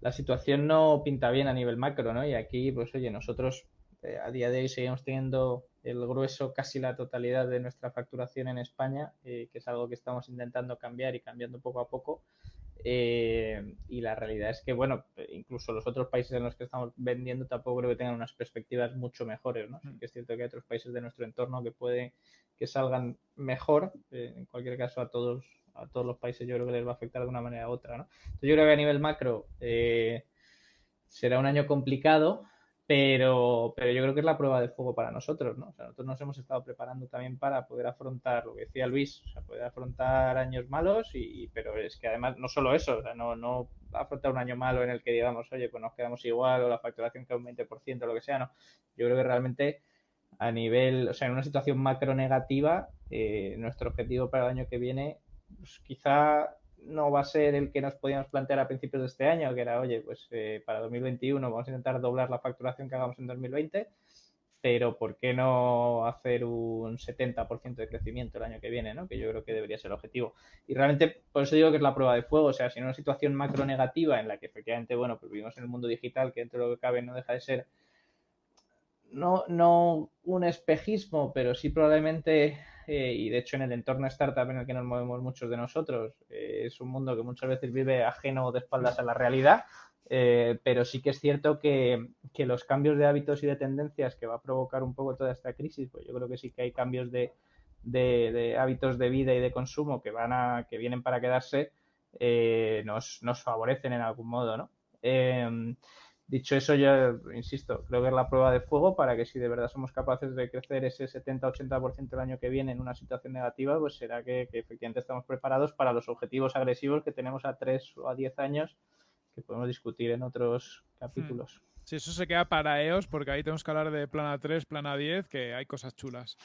la situación no pinta bien a nivel macro, ¿no? Y aquí, pues oye, nosotros eh, a día de hoy seguimos teniendo el grueso, casi la totalidad de nuestra facturación en España, eh, que es algo que estamos intentando cambiar y cambiando poco a poco. Eh, y la realidad es que, bueno, incluso los otros países en los que estamos vendiendo tampoco creo que tengan unas perspectivas mucho mejores, ¿no? que es cierto que hay otros países de nuestro entorno que pueden que salgan mejor, en cualquier caso a todos a todos los países yo creo que les va a afectar de una manera u otra, ¿no? Entonces yo creo que a nivel macro será un año complicado, pero, pero yo creo que es la prueba de fuego para nosotros, ¿no? O sea, nosotros nos hemos estado preparando también para poder afrontar lo que decía Luis, o sea, poder afrontar años malos, y, pero es que además no solo eso, o sea, no, no afrontar un año malo en el que digamos, oye, pues nos quedamos igual o la facturación queda un 20% o lo que sea, no. Yo creo que realmente a nivel, o sea, en una situación macro negativa, eh, nuestro objetivo para el año que viene, pues quizá no va a ser el que nos podíamos plantear a principios de este año, que era, oye, pues eh, para 2021 vamos a intentar doblar la facturación que hagamos en 2020, pero ¿por qué no hacer un 70% de crecimiento el año que viene, ¿no? que yo creo que debería ser el objetivo? Y realmente, por eso digo que es la prueba de fuego, o sea, si en una situación macro negativa en la que efectivamente, bueno, pues vivimos en el mundo digital, que dentro de lo que cabe no deja de ser no, no un espejismo, pero sí probablemente eh, y de hecho en el entorno startup en el que nos movemos muchos de nosotros eh, es un mundo que muchas veces vive ajeno de espaldas a la realidad, eh, pero sí que es cierto que, los cambios de hábitos y de tendencias que va a provocar un poco toda esta crisis, pues yo creo que sí que hay cambios de, hábitos de vida y de consumo que van a que vienen para quedarse, nos, nos favorecen en algún modo, ¿no? Dicho eso, yo insisto, creo que es la prueba de fuego para que si de verdad somos capaces de crecer ese 70-80% el año que viene en una situación negativa, pues será que, efectivamente estamos preparados para los objetivos agresivos que tenemos a 3 o a 10 años que podemos discutir en otros capítulos. Hmm. Sí, eso se queda para EOS porque ahí tenemos que hablar de plana 3, plana 10, que hay cosas chulas.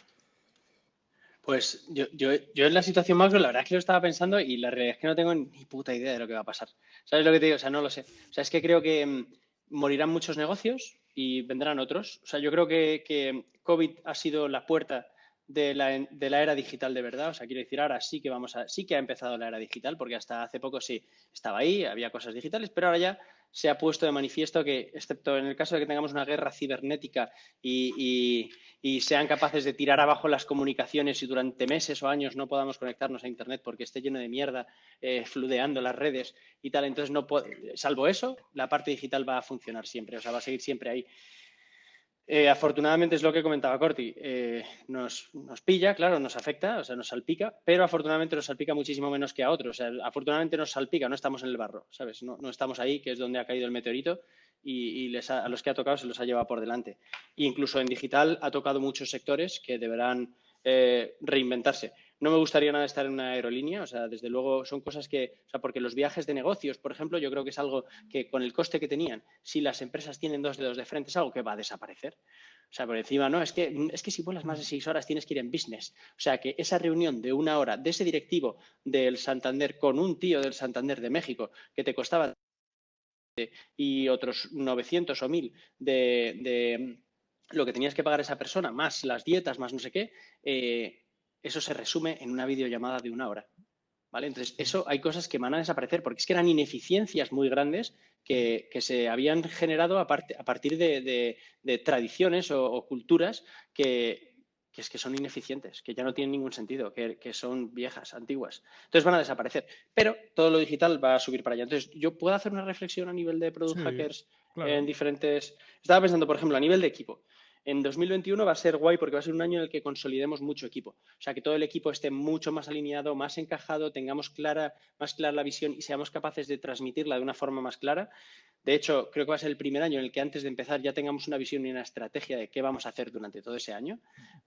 Pues yo, yo, yo, en la situación macro, la verdad es que lo estaba pensando y la realidad es que no tengo ni puta idea de lo que va a pasar. ¿Sabes lo que te digo? O sea, no lo sé. O sea, es que creo que mm, morirán muchos negocios y vendrán otros. O sea, yo creo que, COVID ha sido la puerta de la, de la, era digital de verdad. O sea, quiero decir, ahora sí que vamos a, sí que ha empezado la era digital, porque hasta hace poco sí estaba ahí, había cosas digitales, pero ahora ya se ha puesto de manifiesto que, excepto en el caso de que tengamos una guerra cibernética y, sean capaces de tirar abajo las comunicaciones y durante meses o años no podamos conectarnos a Internet porque esté lleno de mierda, eh, fludeando las redes y tal, entonces no salvo eso, la parte digital va a funcionar siempre, o sea, va a seguir siempre ahí. Eh, afortunadamente es lo que comentaba Corti, eh, nos, pilla, claro, nos afecta, o sea, nos salpica, pero afortunadamente nos salpica muchísimo menos que a otros. O sea, afortunadamente nos salpica, no estamos en el barro, ¿sabes? No, estamos ahí, que es donde ha caído el meteorito, y, a los que ha tocado se los ha llevado por delante. E incluso en digital ha tocado muchos sectores que deberán eh, reinventarse. No me gustaría nada estar en una aerolínea, o sea, desde luego son cosas que, o sea, porque los viajes de negocios, por ejemplo, yo creo que es algo que con el coste que tenían, si las empresas tienen dos dedos de frente, es algo que va a desaparecer. O sea, por encima, no, es que, es que si vuelas más de seis horas tienes que ir en business. O sea, que esa reunión de una hora de ese directivo del Santander con un tío del Santander de México que te costaba y otros 900 o 1000 de, lo que tenías que pagar esa persona, más las dietas, más no sé qué, eh, eso se resume en una videollamada de una hora. ¿Vale? Entonces, eso hay cosas que van a desaparecer porque es que eran ineficiencias muy grandes que, se habían generado a, partir de, tradiciones o, culturas que, es que son ineficientes, que ya no tienen ningún sentido, que, son viejas, antiguas. Entonces van a desaparecer. Pero todo lo digital va a subir para allá. Entonces, yo puedo hacer una reflexión a nivel de product hackers en diferentes. Estaba pensando, por ejemplo, a nivel de equipo. En 2021 va a ser guay porque va a ser un año en el que consolidemos mucho equipo. O sea, que todo el equipo esté mucho más alineado, más encajado, tengamos más clara la visión y seamos capaces de transmitirla de una forma más clara. De hecho, creo que va a ser el primer año en el que antes de empezar ya tengamos una visión y una estrategia de qué vamos a hacer durante todo ese año.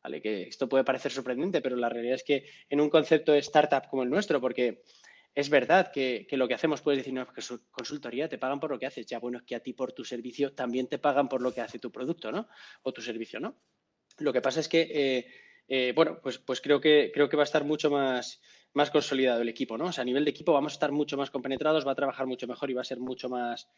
¿Vale? Que esto puede parecer sorprendente, pero la realidad es que en un concepto de startup como el nuestro, porque es verdad que, lo que hacemos, puedes decir, no, que su consultoría te pagan por lo que haces. Ya, bueno, es que a ti por tu servicio también te pagan por lo que hace tu producto, ¿no? O tu servicio, ¿no? Lo que pasa es que eh, eh, bueno, pues, pues creo, que, creo que va a estar mucho más, más consolidado el equipo, ¿no? O sea, a nivel de equipo vamos a estar mucho más compenetrados, va a trabajar mucho mejor y va a ser mucho más...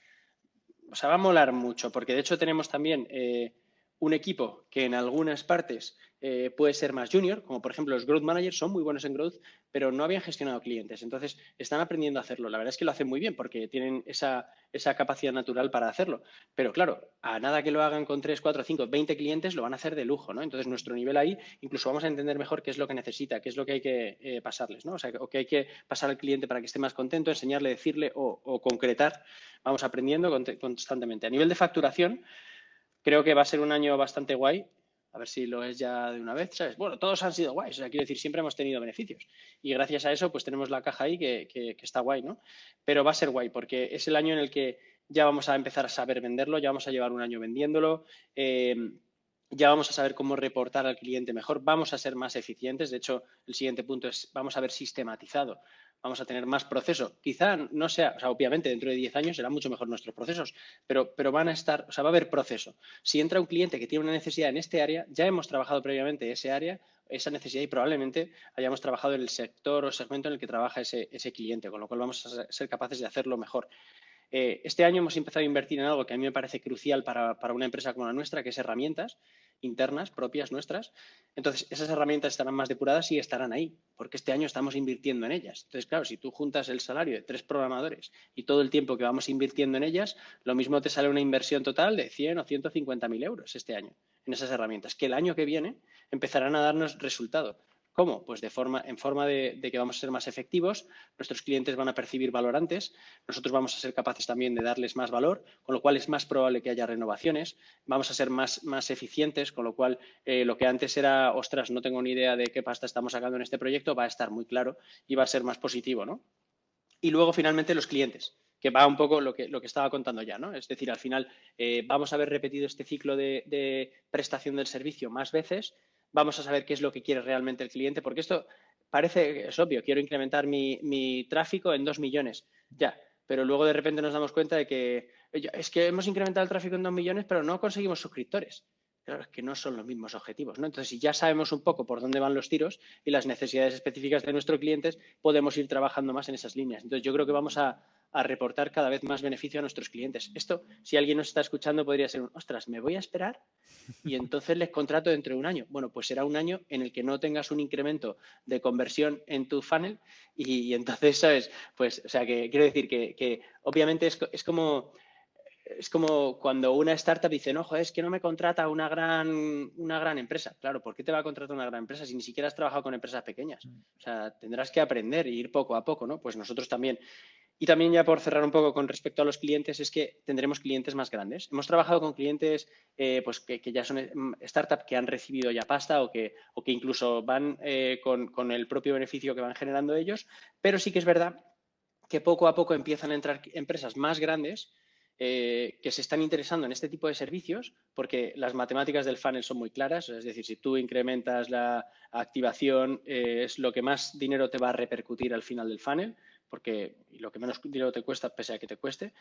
O sea, va a molar mucho, porque de hecho tenemos también eh, un equipo que en algunas partes eh, puede ser más junior, como por ejemplo los growth managers son muy buenos en growth, pero no habían gestionado clientes. Entonces, están aprendiendo a hacerlo. La verdad es que lo hacen muy bien porque tienen esa, esa capacidad natural para hacerlo. Pero claro, a nada que lo hagan con 3, 4, 5, 20 clientes, lo van a hacer de lujo, ¿no? Entonces, nuestro nivel ahí, incluso vamos a entender mejor qué es lo que necesita, qué es lo que hay que eh, pasarles, ¿no? O sea, o que hay que pasar al cliente para que esté más contento, enseñarle, decirle o, o concretar. Vamos aprendiendo constantemente. A nivel de facturación, creo que va a ser un año bastante guay a ver si lo es ya de una vez, ¿sabes? Bueno, todos han sido guays, o sea, quiero decir, siempre hemos tenido beneficios. Y gracias a eso, pues tenemos la caja ahí que, que, está guay, ¿no? Pero va a ser guay porque es el año en el que ya vamos a empezar a saber venderlo, ya vamos a llevar un año vendiéndolo. Eh, ya vamos a saber cómo reportar al cliente mejor, vamos a ser más eficientes. De hecho, el siguiente punto es, vamos a ver sistematizado vamos a tener más proceso. Quizá no sea, o sea, obviamente dentro de 10 años serán mucho mejor nuestros procesos, pero, pero van a estar, o sea, va a haber proceso. Si entra un cliente que tiene una necesidad en este área, ya hemos trabajado previamente ese área, esa necesidad y probablemente hayamos trabajado en el sector o segmento en el que trabaja ese, ese cliente, con lo cual vamos a ser capaces de hacerlo mejor. Eh, este año hemos empezado a invertir en algo que a mí me parece crucial para, para una empresa como la nuestra, que es herramientas internas, propias nuestras. Entonces, esas herramientas estarán más depuradas y estarán ahí, porque este año estamos invirtiendo en ellas. Entonces, claro, si tú juntas el salario de tres programadores y todo el tiempo que vamos invirtiendo en ellas, lo mismo te sale una inversión total de 100 o 150 mil euros este año en esas herramientas, que el año que viene empezarán a darnos resultado. ¿Cómo? Pues de forma, en forma de, que vamos a ser más efectivos, nuestros clientes van a percibir valor antes, nosotros vamos a ser capaces también de darles más valor, con lo cual es más probable que haya renovaciones, vamos a ser más, más eficientes, con lo cual eh, lo que antes era, ostras, no tengo ni idea de qué pasta estamos sacando en este proyecto, va a estar muy claro y va a ser más positivo, ¿no? Y luego, finalmente, los clientes que va un poco lo que, lo que estaba contando ya, ¿no? Es decir, al final eh, vamos a haber repetido este ciclo de, prestación del servicio más veces vamos a saber qué es lo que quiere realmente el cliente, porque esto parece, es obvio, quiero incrementar mi, tráfico en dos millones, ya, pero luego de repente nos damos cuenta de que es que hemos incrementado el tráfico en dos millones, pero no conseguimos suscriptores. Claro, es que no son los mismos objetivos, ¿no? Entonces, si ya sabemos un poco por dónde van los tiros y las necesidades específicas de nuestros clientes, podemos ir trabajando más en esas líneas. Entonces, yo creo que vamos a, reportar cada vez más beneficio a nuestros clientes. Esto, si alguien nos está escuchando, podría ser un, ostras, me voy a esperar y entonces les contrato dentro de un año. Bueno, pues será un año en el que no tengas un incremento de conversión en tu funnel y, entonces, ¿sabes? Pues, o sea, que quiero decir que, obviamente es, es, como... Es como cuando una startup dice, no, joder, es que no me contrata una gran, una gran empresa. Claro, ¿por qué te va a contratar una gran empresa si ni siquiera has trabajado con empresas pequeñas? O sea, tendrás que aprender e ir poco a poco, ¿no? Pues nosotros también. Y también ya por cerrar un poco con respecto a los clientes, es que tendremos clientes más grandes. Hemos trabajado con clientes eh, pues que, ya son mm, startups que han recibido ya pasta o que, o que incluso van eh, con, el propio beneficio que van generando ellos, pero sí que es verdad que poco a poco empiezan a entrar empresas más grandes eh, que se están interesando en este tipo de servicios porque las matemáticas del funnel son muy claras, es decir, si tú incrementas la activación es lo que más dinero te va a repercutir al final del funnel porque lo que menos dinero te cuesta, pese a que te cueste,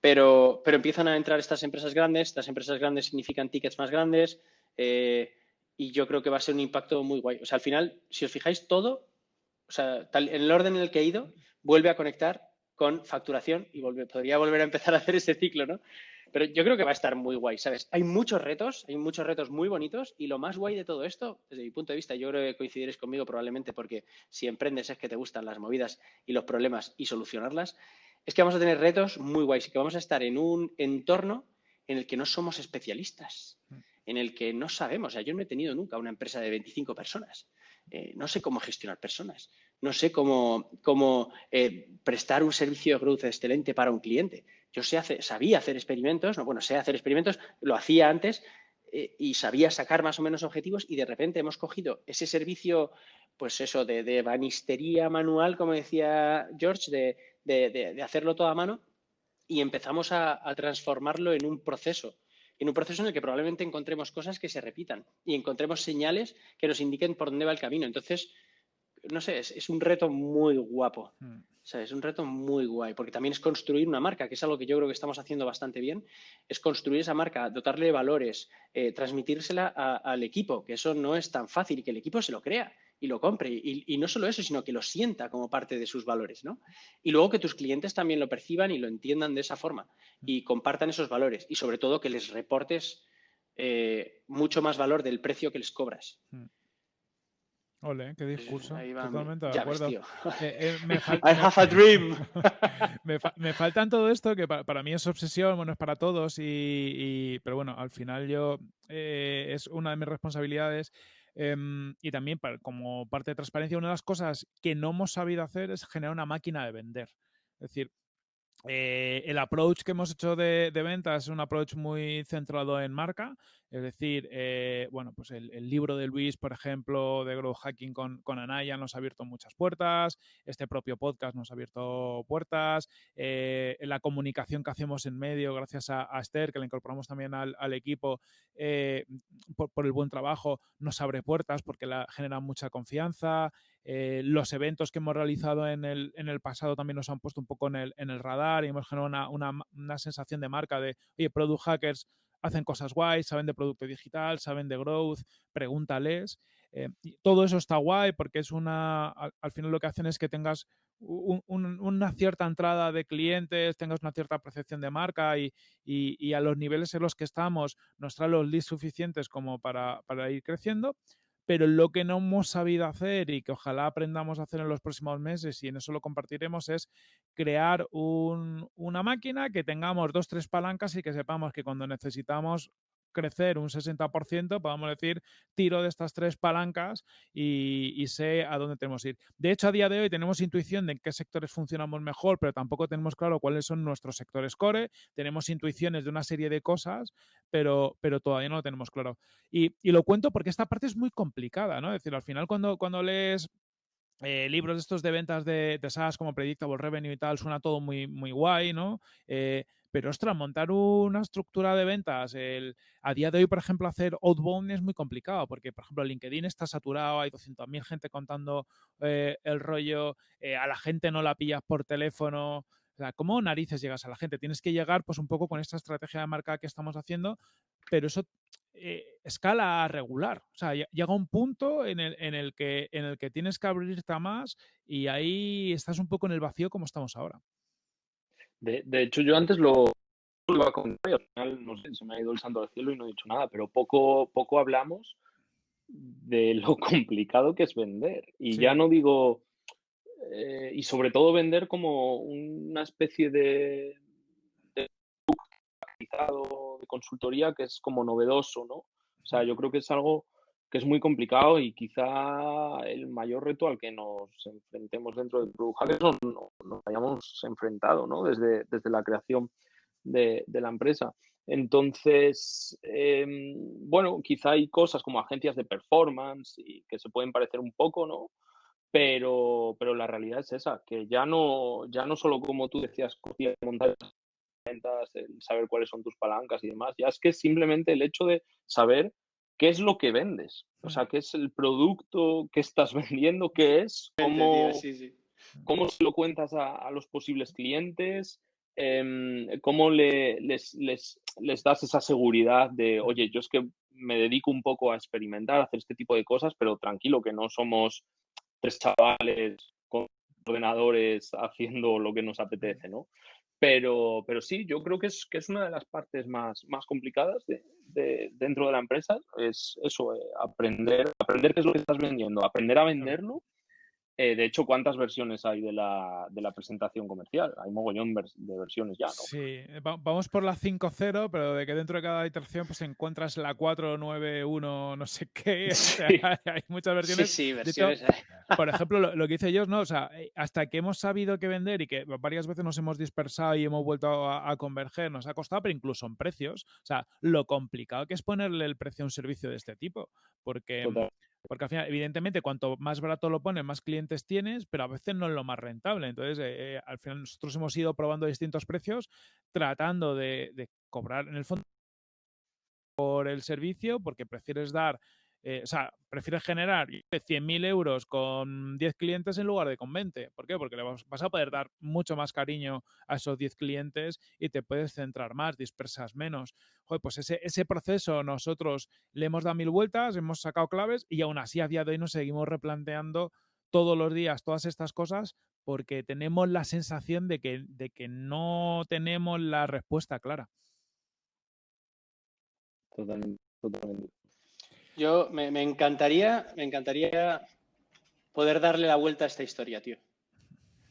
pero, pero empiezan a entrar estas empresas grandes, estas empresas grandes significan tickets más grandes eh, y yo creo que va a ser un impacto muy guay. O sea, al final, si os fijáis, todo, o sea, en el orden en el que he ido, vuelve a conectar con facturación y podría volver a empezar a hacer ese ciclo, ¿no? Pero yo creo que va a estar muy guay, ¿sabes? Hay muchos retos, hay muchos retos muy bonitos y lo más guay de todo esto, desde mi punto de vista, yo creo que coincidiréis conmigo probablemente porque si emprendes es que te gustan las movidas y los problemas y solucionarlas, es que vamos a tener retos muy guays y que vamos a estar en un entorno en el que no somos especialistas, en el que no sabemos. O sea, yo no he tenido nunca una empresa de 25 personas. Eh, no sé cómo gestionar personas, no sé cómo, cómo eh, prestar un servicio de growth excelente para un cliente. Yo sé sabía hacer experimentos, no, bueno, sé hacer experimentos, lo hacía antes eh, y sabía sacar más o menos objetivos y de repente hemos cogido ese servicio, pues eso, de, de banistería manual, como decía George, de, hacerlo todo a mano y empezamos a, transformarlo en un proceso en un proceso en el que probablemente encontremos cosas que se repitan y encontremos señales que nos indiquen por dónde va el camino. Entonces, no sé, es, un reto muy guapo. Mm. O sea, es un reto muy guay, porque también es construir una marca, que es algo que yo creo que estamos haciendo bastante bien, es construir esa marca, dotarle valores, eh, transmitírsela al equipo, que eso no es tan fácil y que el equipo se lo crea y lo compre. Y, no solo eso, sino que lo sienta como parte de sus valores, ¿no? Y luego que tus clientes también lo perciban y lo entiendan de esa forma y compartan esos valores y sobre todo que les reportes eh, mucho más valor del precio que les cobras. Mm. Ole, qué discurso. Totalmente de acuerdo. Eh, eh, me I have a dream. me, faltan todo esto que para, mí es obsesión, bueno, es para todos, y, pero bueno, al final yo eh, es una de mis responsabilidades. Em, y también como parte de transparencia, una de las cosas que no hemos sabido hacer es generar una máquina de vender. Es decir, el approach que hemos hecho de, de ventas es un approach muy centrado en marca es decir, eh, bueno, pues el, libro de Luis, por ejemplo, de Growth Hacking con, con, Anaya nos ha abierto muchas puertas, este propio podcast nos ha abierto puertas, eh, la comunicación que hacemos en medio, gracias a, Esther, que la incorporamos también al, equipo, eh, por, el buen trabajo, nos abre puertas porque la, genera mucha confianza. los eventos que hemos realizado en el, en el, pasado también nos han puesto un poco en el, en el radar y hemos generado una, una, una sensación de marca de, oye, Product Hackers hacen cosas guays, saben de producto digital, saben de growth, pregúntales. Eh, todo eso está guay porque es una, al, final lo que hacen es que tengas una cierta entrada de clientes, tengas una cierta percepción de marca y, y, a los niveles en los que estamos nos trae los leads suficientes como para, para ir creciendo pero lo que no hemos sabido hacer y que ojalá aprendamos a hacer en los próximos meses y en eso lo compartiremos es crear una máquina que tengamos dos, tres palancas y que sepamos que cuando necesitamos crecer un 60%, podemos decir, tiro de estas tres palancas y, sé a dónde tenemos que ir. De hecho, a día de hoy tenemos intuición de en qué sectores funcionamos mejor, pero tampoco tenemos claro cuáles son nuestros sectores core. Tenemos intuiciones de una serie de cosas, pero, pero todavía no lo tenemos claro. Y, lo cuento porque esta parte es muy complicada, ¿no? Es decir, al final cuando, cuando lees eh, libros estos de ventas de, de SaaS como Predictable Revenue y tal, suena todo muy, muy guay, ¿no? Eh, pero, ostras, montar una estructura de ventas, el, a día de hoy, por ejemplo, hacer outbound es muy complicado, porque, por ejemplo, LinkedIn está saturado, hay 200.000 gente contando eh, el rollo, eh, a la gente no la pillas por teléfono. O sea, ¿cómo narices llegas a la gente? Tienes que llegar, pues, un poco con esta estrategia de marca que estamos haciendo, pero eso eh, escala regular. O sea, llega un punto en el, en, el que, en el que tienes que abrirte más y ahí estás un poco en el vacío como estamos ahora. De, hecho, yo antes lo, iba a contar y al final, no sé, se me ha ido el santo al cielo y no he dicho nada, pero poco, poco hablamos de lo complicado que es vender. Y ya no digo, eh, y sobre todo vender como una especie de, de consultoría que es como novedoso, ¿no? O sea, yo creo que es algo que es muy complicado y quizá el mayor reto al que nos enfrentemos dentro del Product Hackers no, nos hayamos enfrentado ¿no? desde, desde la creación de, la empresa. Entonces, em, bueno, quizá hay cosas como agencias de performance y que se pueden parecer un poco, ¿no? Pero, pero la realidad es esa, que ya no, ya no solo como tú decías, montar ventas, saber cuáles son tus palancas y demás, ya es que simplemente el hecho de saber qué es lo que vendes, o sea, qué es el producto que estás vendiendo, qué es, cómo, cómo se lo cuentas a, los posibles clientes, em, cómo les, les, les, das esa seguridad de, oye, yo es que me dedico un poco a experimentar, a hacer este tipo de cosas, pero tranquilo, que no somos tres chavales con ordenadores haciendo lo que nos apetece, ¿no? Pero, pero sí, yo creo que es, que es una de las partes más, más complicadas de, de, dentro de la empresa, es eso, eh, aprender, aprender qué es lo que estás vendiendo, aprender a venderlo eh, de hecho, ¿cuántas versiones hay de la, de la presentación comercial? Hay mogollón de versiones ya, ¿no? Sí, vamos por la 5.0, pero de que dentro de cada iteración pues encuentras la 4.9.1 no sé qué. hay muchas versiones. Sí, sí, versiones. por ejemplo, lo, que hice yo, ¿no? O sea, eh, hasta que hemos sabido qué vender y que varias veces nos hemos dispersado y hemos vuelto a, converger, nos ha costado, pero incluso en precios. O sea, lo complicado que es ponerle el precio a un servicio de este tipo. Porque... Porque al final, evidentemente, cuanto más barato lo pones, más clientes tienes, pero a veces no es lo más rentable. Entonces, eh, eh, al final nosotros hemos ido probando distintos precios, tratando de, cobrar en el fondo por el servicio, porque prefieres dar eh, o sea, prefieres generar 100.000 euros con 10 clientes en lugar de con 20. ¿Por qué? Porque le vas, a poder dar mucho más cariño a esos 10 clientes y te puedes centrar más, dispersas menos. Joder, pues ese, ese proceso nosotros le hemos dado mil vueltas, hemos sacado claves y aún así a día de hoy nos seguimos replanteando todos los días todas estas cosas porque tenemos la sensación de que, de que no tenemos la respuesta clara. Totalmente, totalmente. Yo me, me encantaría, me encantaría poder darle la vuelta a esta historia, tío.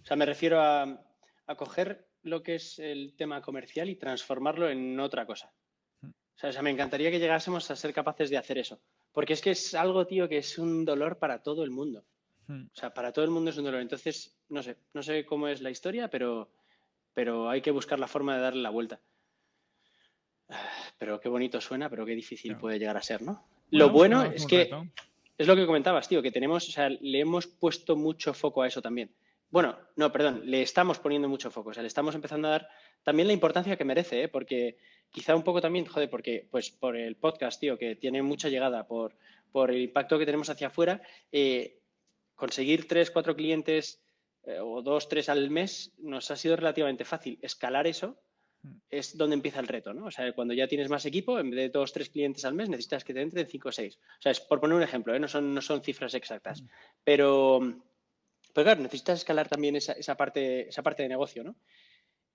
O sea, me refiero a, a coger lo que es el tema comercial y transformarlo en otra cosa. O sea, o sea, me encantaría que llegásemos a ser capaces de hacer eso. Porque es que es algo, tío, que es un dolor para todo el mundo. Hmm. O sea, para todo el mundo es un dolor. Entonces, no sé, no sé cómo es la historia, pero, pero hay que buscar la forma de darle la vuelta. Pero qué bonito suena, pero qué difícil Claro. puede llegar a ser, ¿no? Lo bueno es que reto. es lo que comentabas, tío, que tenemos, o sea, le hemos puesto mucho foco a eso también. Bueno, no, perdón, le estamos poniendo mucho foco, o sea, le estamos empezando a dar también la importancia que merece, ¿eh? porque quizá un poco también, joder, porque pues por el podcast, tío, que tiene mucha llegada, por, por el impacto que tenemos hacia afuera, eh, conseguir tres, cuatro clientes eh, o dos, tres al mes nos ha sido relativamente fácil. Escalar eso. Es donde empieza el reto, ¿no? O sea, cuando ya tienes más equipo, en vez de dos, tres clientes al mes, necesitas que te entren cinco o seis. O sea, es por poner un ejemplo, ¿eh? no, son, no son cifras exactas. Pero, pero claro, necesitas escalar también esa, esa parte, esa parte de negocio, ¿no?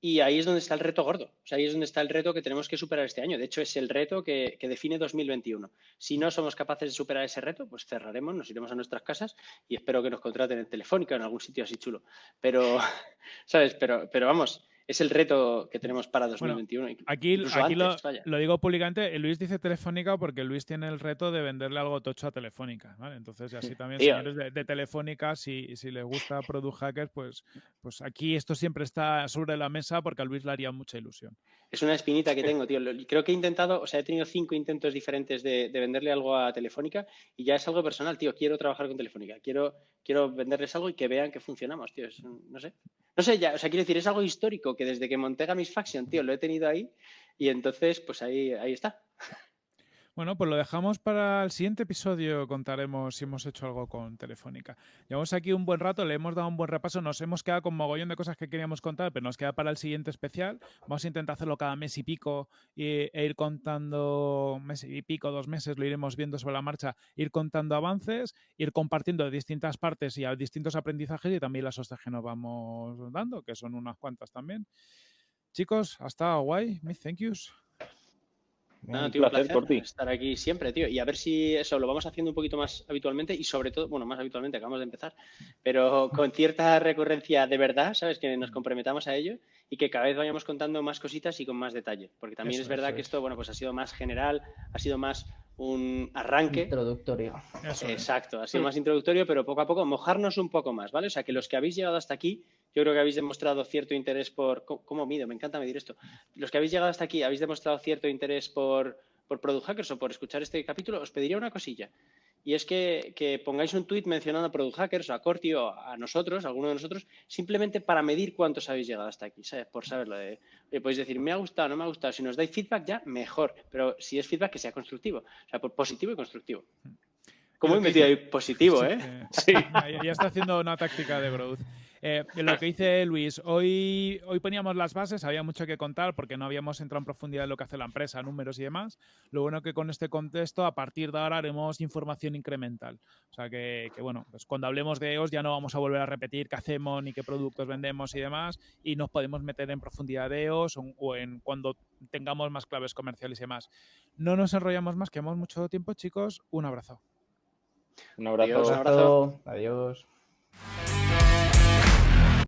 Y ahí es donde está el reto gordo. O sea, ahí es donde está el reto que tenemos que superar este año. De hecho, es el reto que, que define 2021. Si no somos capaces de superar ese reto, pues cerraremos, nos iremos a nuestras casas y espero que nos contraten en Telefónica o en algún sitio así chulo. Pero, ¿sabes? Pero, pero vamos, es el reto que tenemos para 2021. Aquí, lo, antes, vaya. lo digo públicamente, Luis dice Telefónica porque Luis tiene el reto de venderle algo tocho a Telefónica, ¿vale? Entonces, así también, Tío. señores de, de Telefónica, si, si les gusta Product Hackers, pues, pues aquí esto siempre está sobre la mesa porque a Luis le haría mucha ilusión. Es una espinita que tengo, tío. Creo que he intentado, o sea, he tenido cinco intentos diferentes de, de venderle algo a Telefónica y ya es algo personal, tío. Quiero trabajar con Telefónica, quiero, quiero venderles algo y que vean que funcionamos, tío. Es no sé. No sé, ya, o sea, quiero decir, es algo histórico que desde que monté Gamisfaction, tío, lo he tenido ahí y entonces, pues ahí, ahí está. Bueno, pues lo dejamos para el siguiente episodio. Contaremos si hemos hecho algo con Telefónica. Llevamos aquí un buen rato, le hemos dado un buen repaso. Nos hemos quedado con mogollón de cosas que queríamos contar, pero nos queda para el siguiente especial. Vamos a intentar hacerlo cada mes y pico y- e ir contando, mes y pico, dos meses, lo iremos viendo sobre la marcha, ir contando avances, ir compartiendo de distintas partes y a distintos aprendizajes y también las hostias que nos vamos dando, que son unas cuantas también. Chicos, hasta guay. Thank yous. Nada, Un tío, placer placer por ti. estar aquí siempre, tío. Y a ver si eso lo vamos haciendo un poquito más habitualmente y sobre todo, bueno, más habitualmente, acabamos de empezar, pero con cierta recurrencia de verdad, ¿sabes? Que nos comprometamos a ello y que cada vez vayamos contando más cositas y con más detalle. Porque también Eso, es verdad eso que es. esto, bueno, pues ha sido más general, ha sido más un arranque. Introductorio. Eso es. Exacto, ha sido más introductorio, pero poco a poco mojarnos un poco más, ¿vale? O sea, que los que habéis llegado hasta aquí, yo creo que habéis demostrado cierto interés por... ¿Cómo, mido? Me encanta medir esto. Los que habéis llegado hasta aquí, habéis demostrado cierto interés por, por Product Hackers o por escuchar este capítulo, os pediría una cosilla. Y es que, que pongáis un tweet mencionando a Product Hackers o a Corti o a nosotros, a alguno de nosotros, simplemente para medir cuántos habéis llegado hasta aquí, ¿sabes? Por saberlo. De, podéis decir, me ha gustado, no me ha gustado. Si nos dais feedback ya, mejor. Pero si es feedback, que sea constructivo. O sea, por positivo y constructivo. ¿Cómo lo he metido ahí positivo, eh? Sí. Ya, está haciendo una táctica de growth. Eh, lo que dice Luis, hoy, hoy poníamos las bases, había mucho que contar porque no habíamos entrado en profundidad en lo que hace la empresa, números y demás. Lo bueno que con este contexto, a partir de ahora haremos información incremental. O sea que, que, bueno, pues cuando hablemos de EOS ya no vamos a volver a repetir qué hacemos ni qué productos vendemos y demás, y nos podemos meter en profundidad de EOS o, o en cuando tengamos más claves comerciales y demás. No nos enrollamos más, que hemos mucho tiempo, chicos. Un abrazo. Un abrazo. Adiós, un abrazo. Adiós.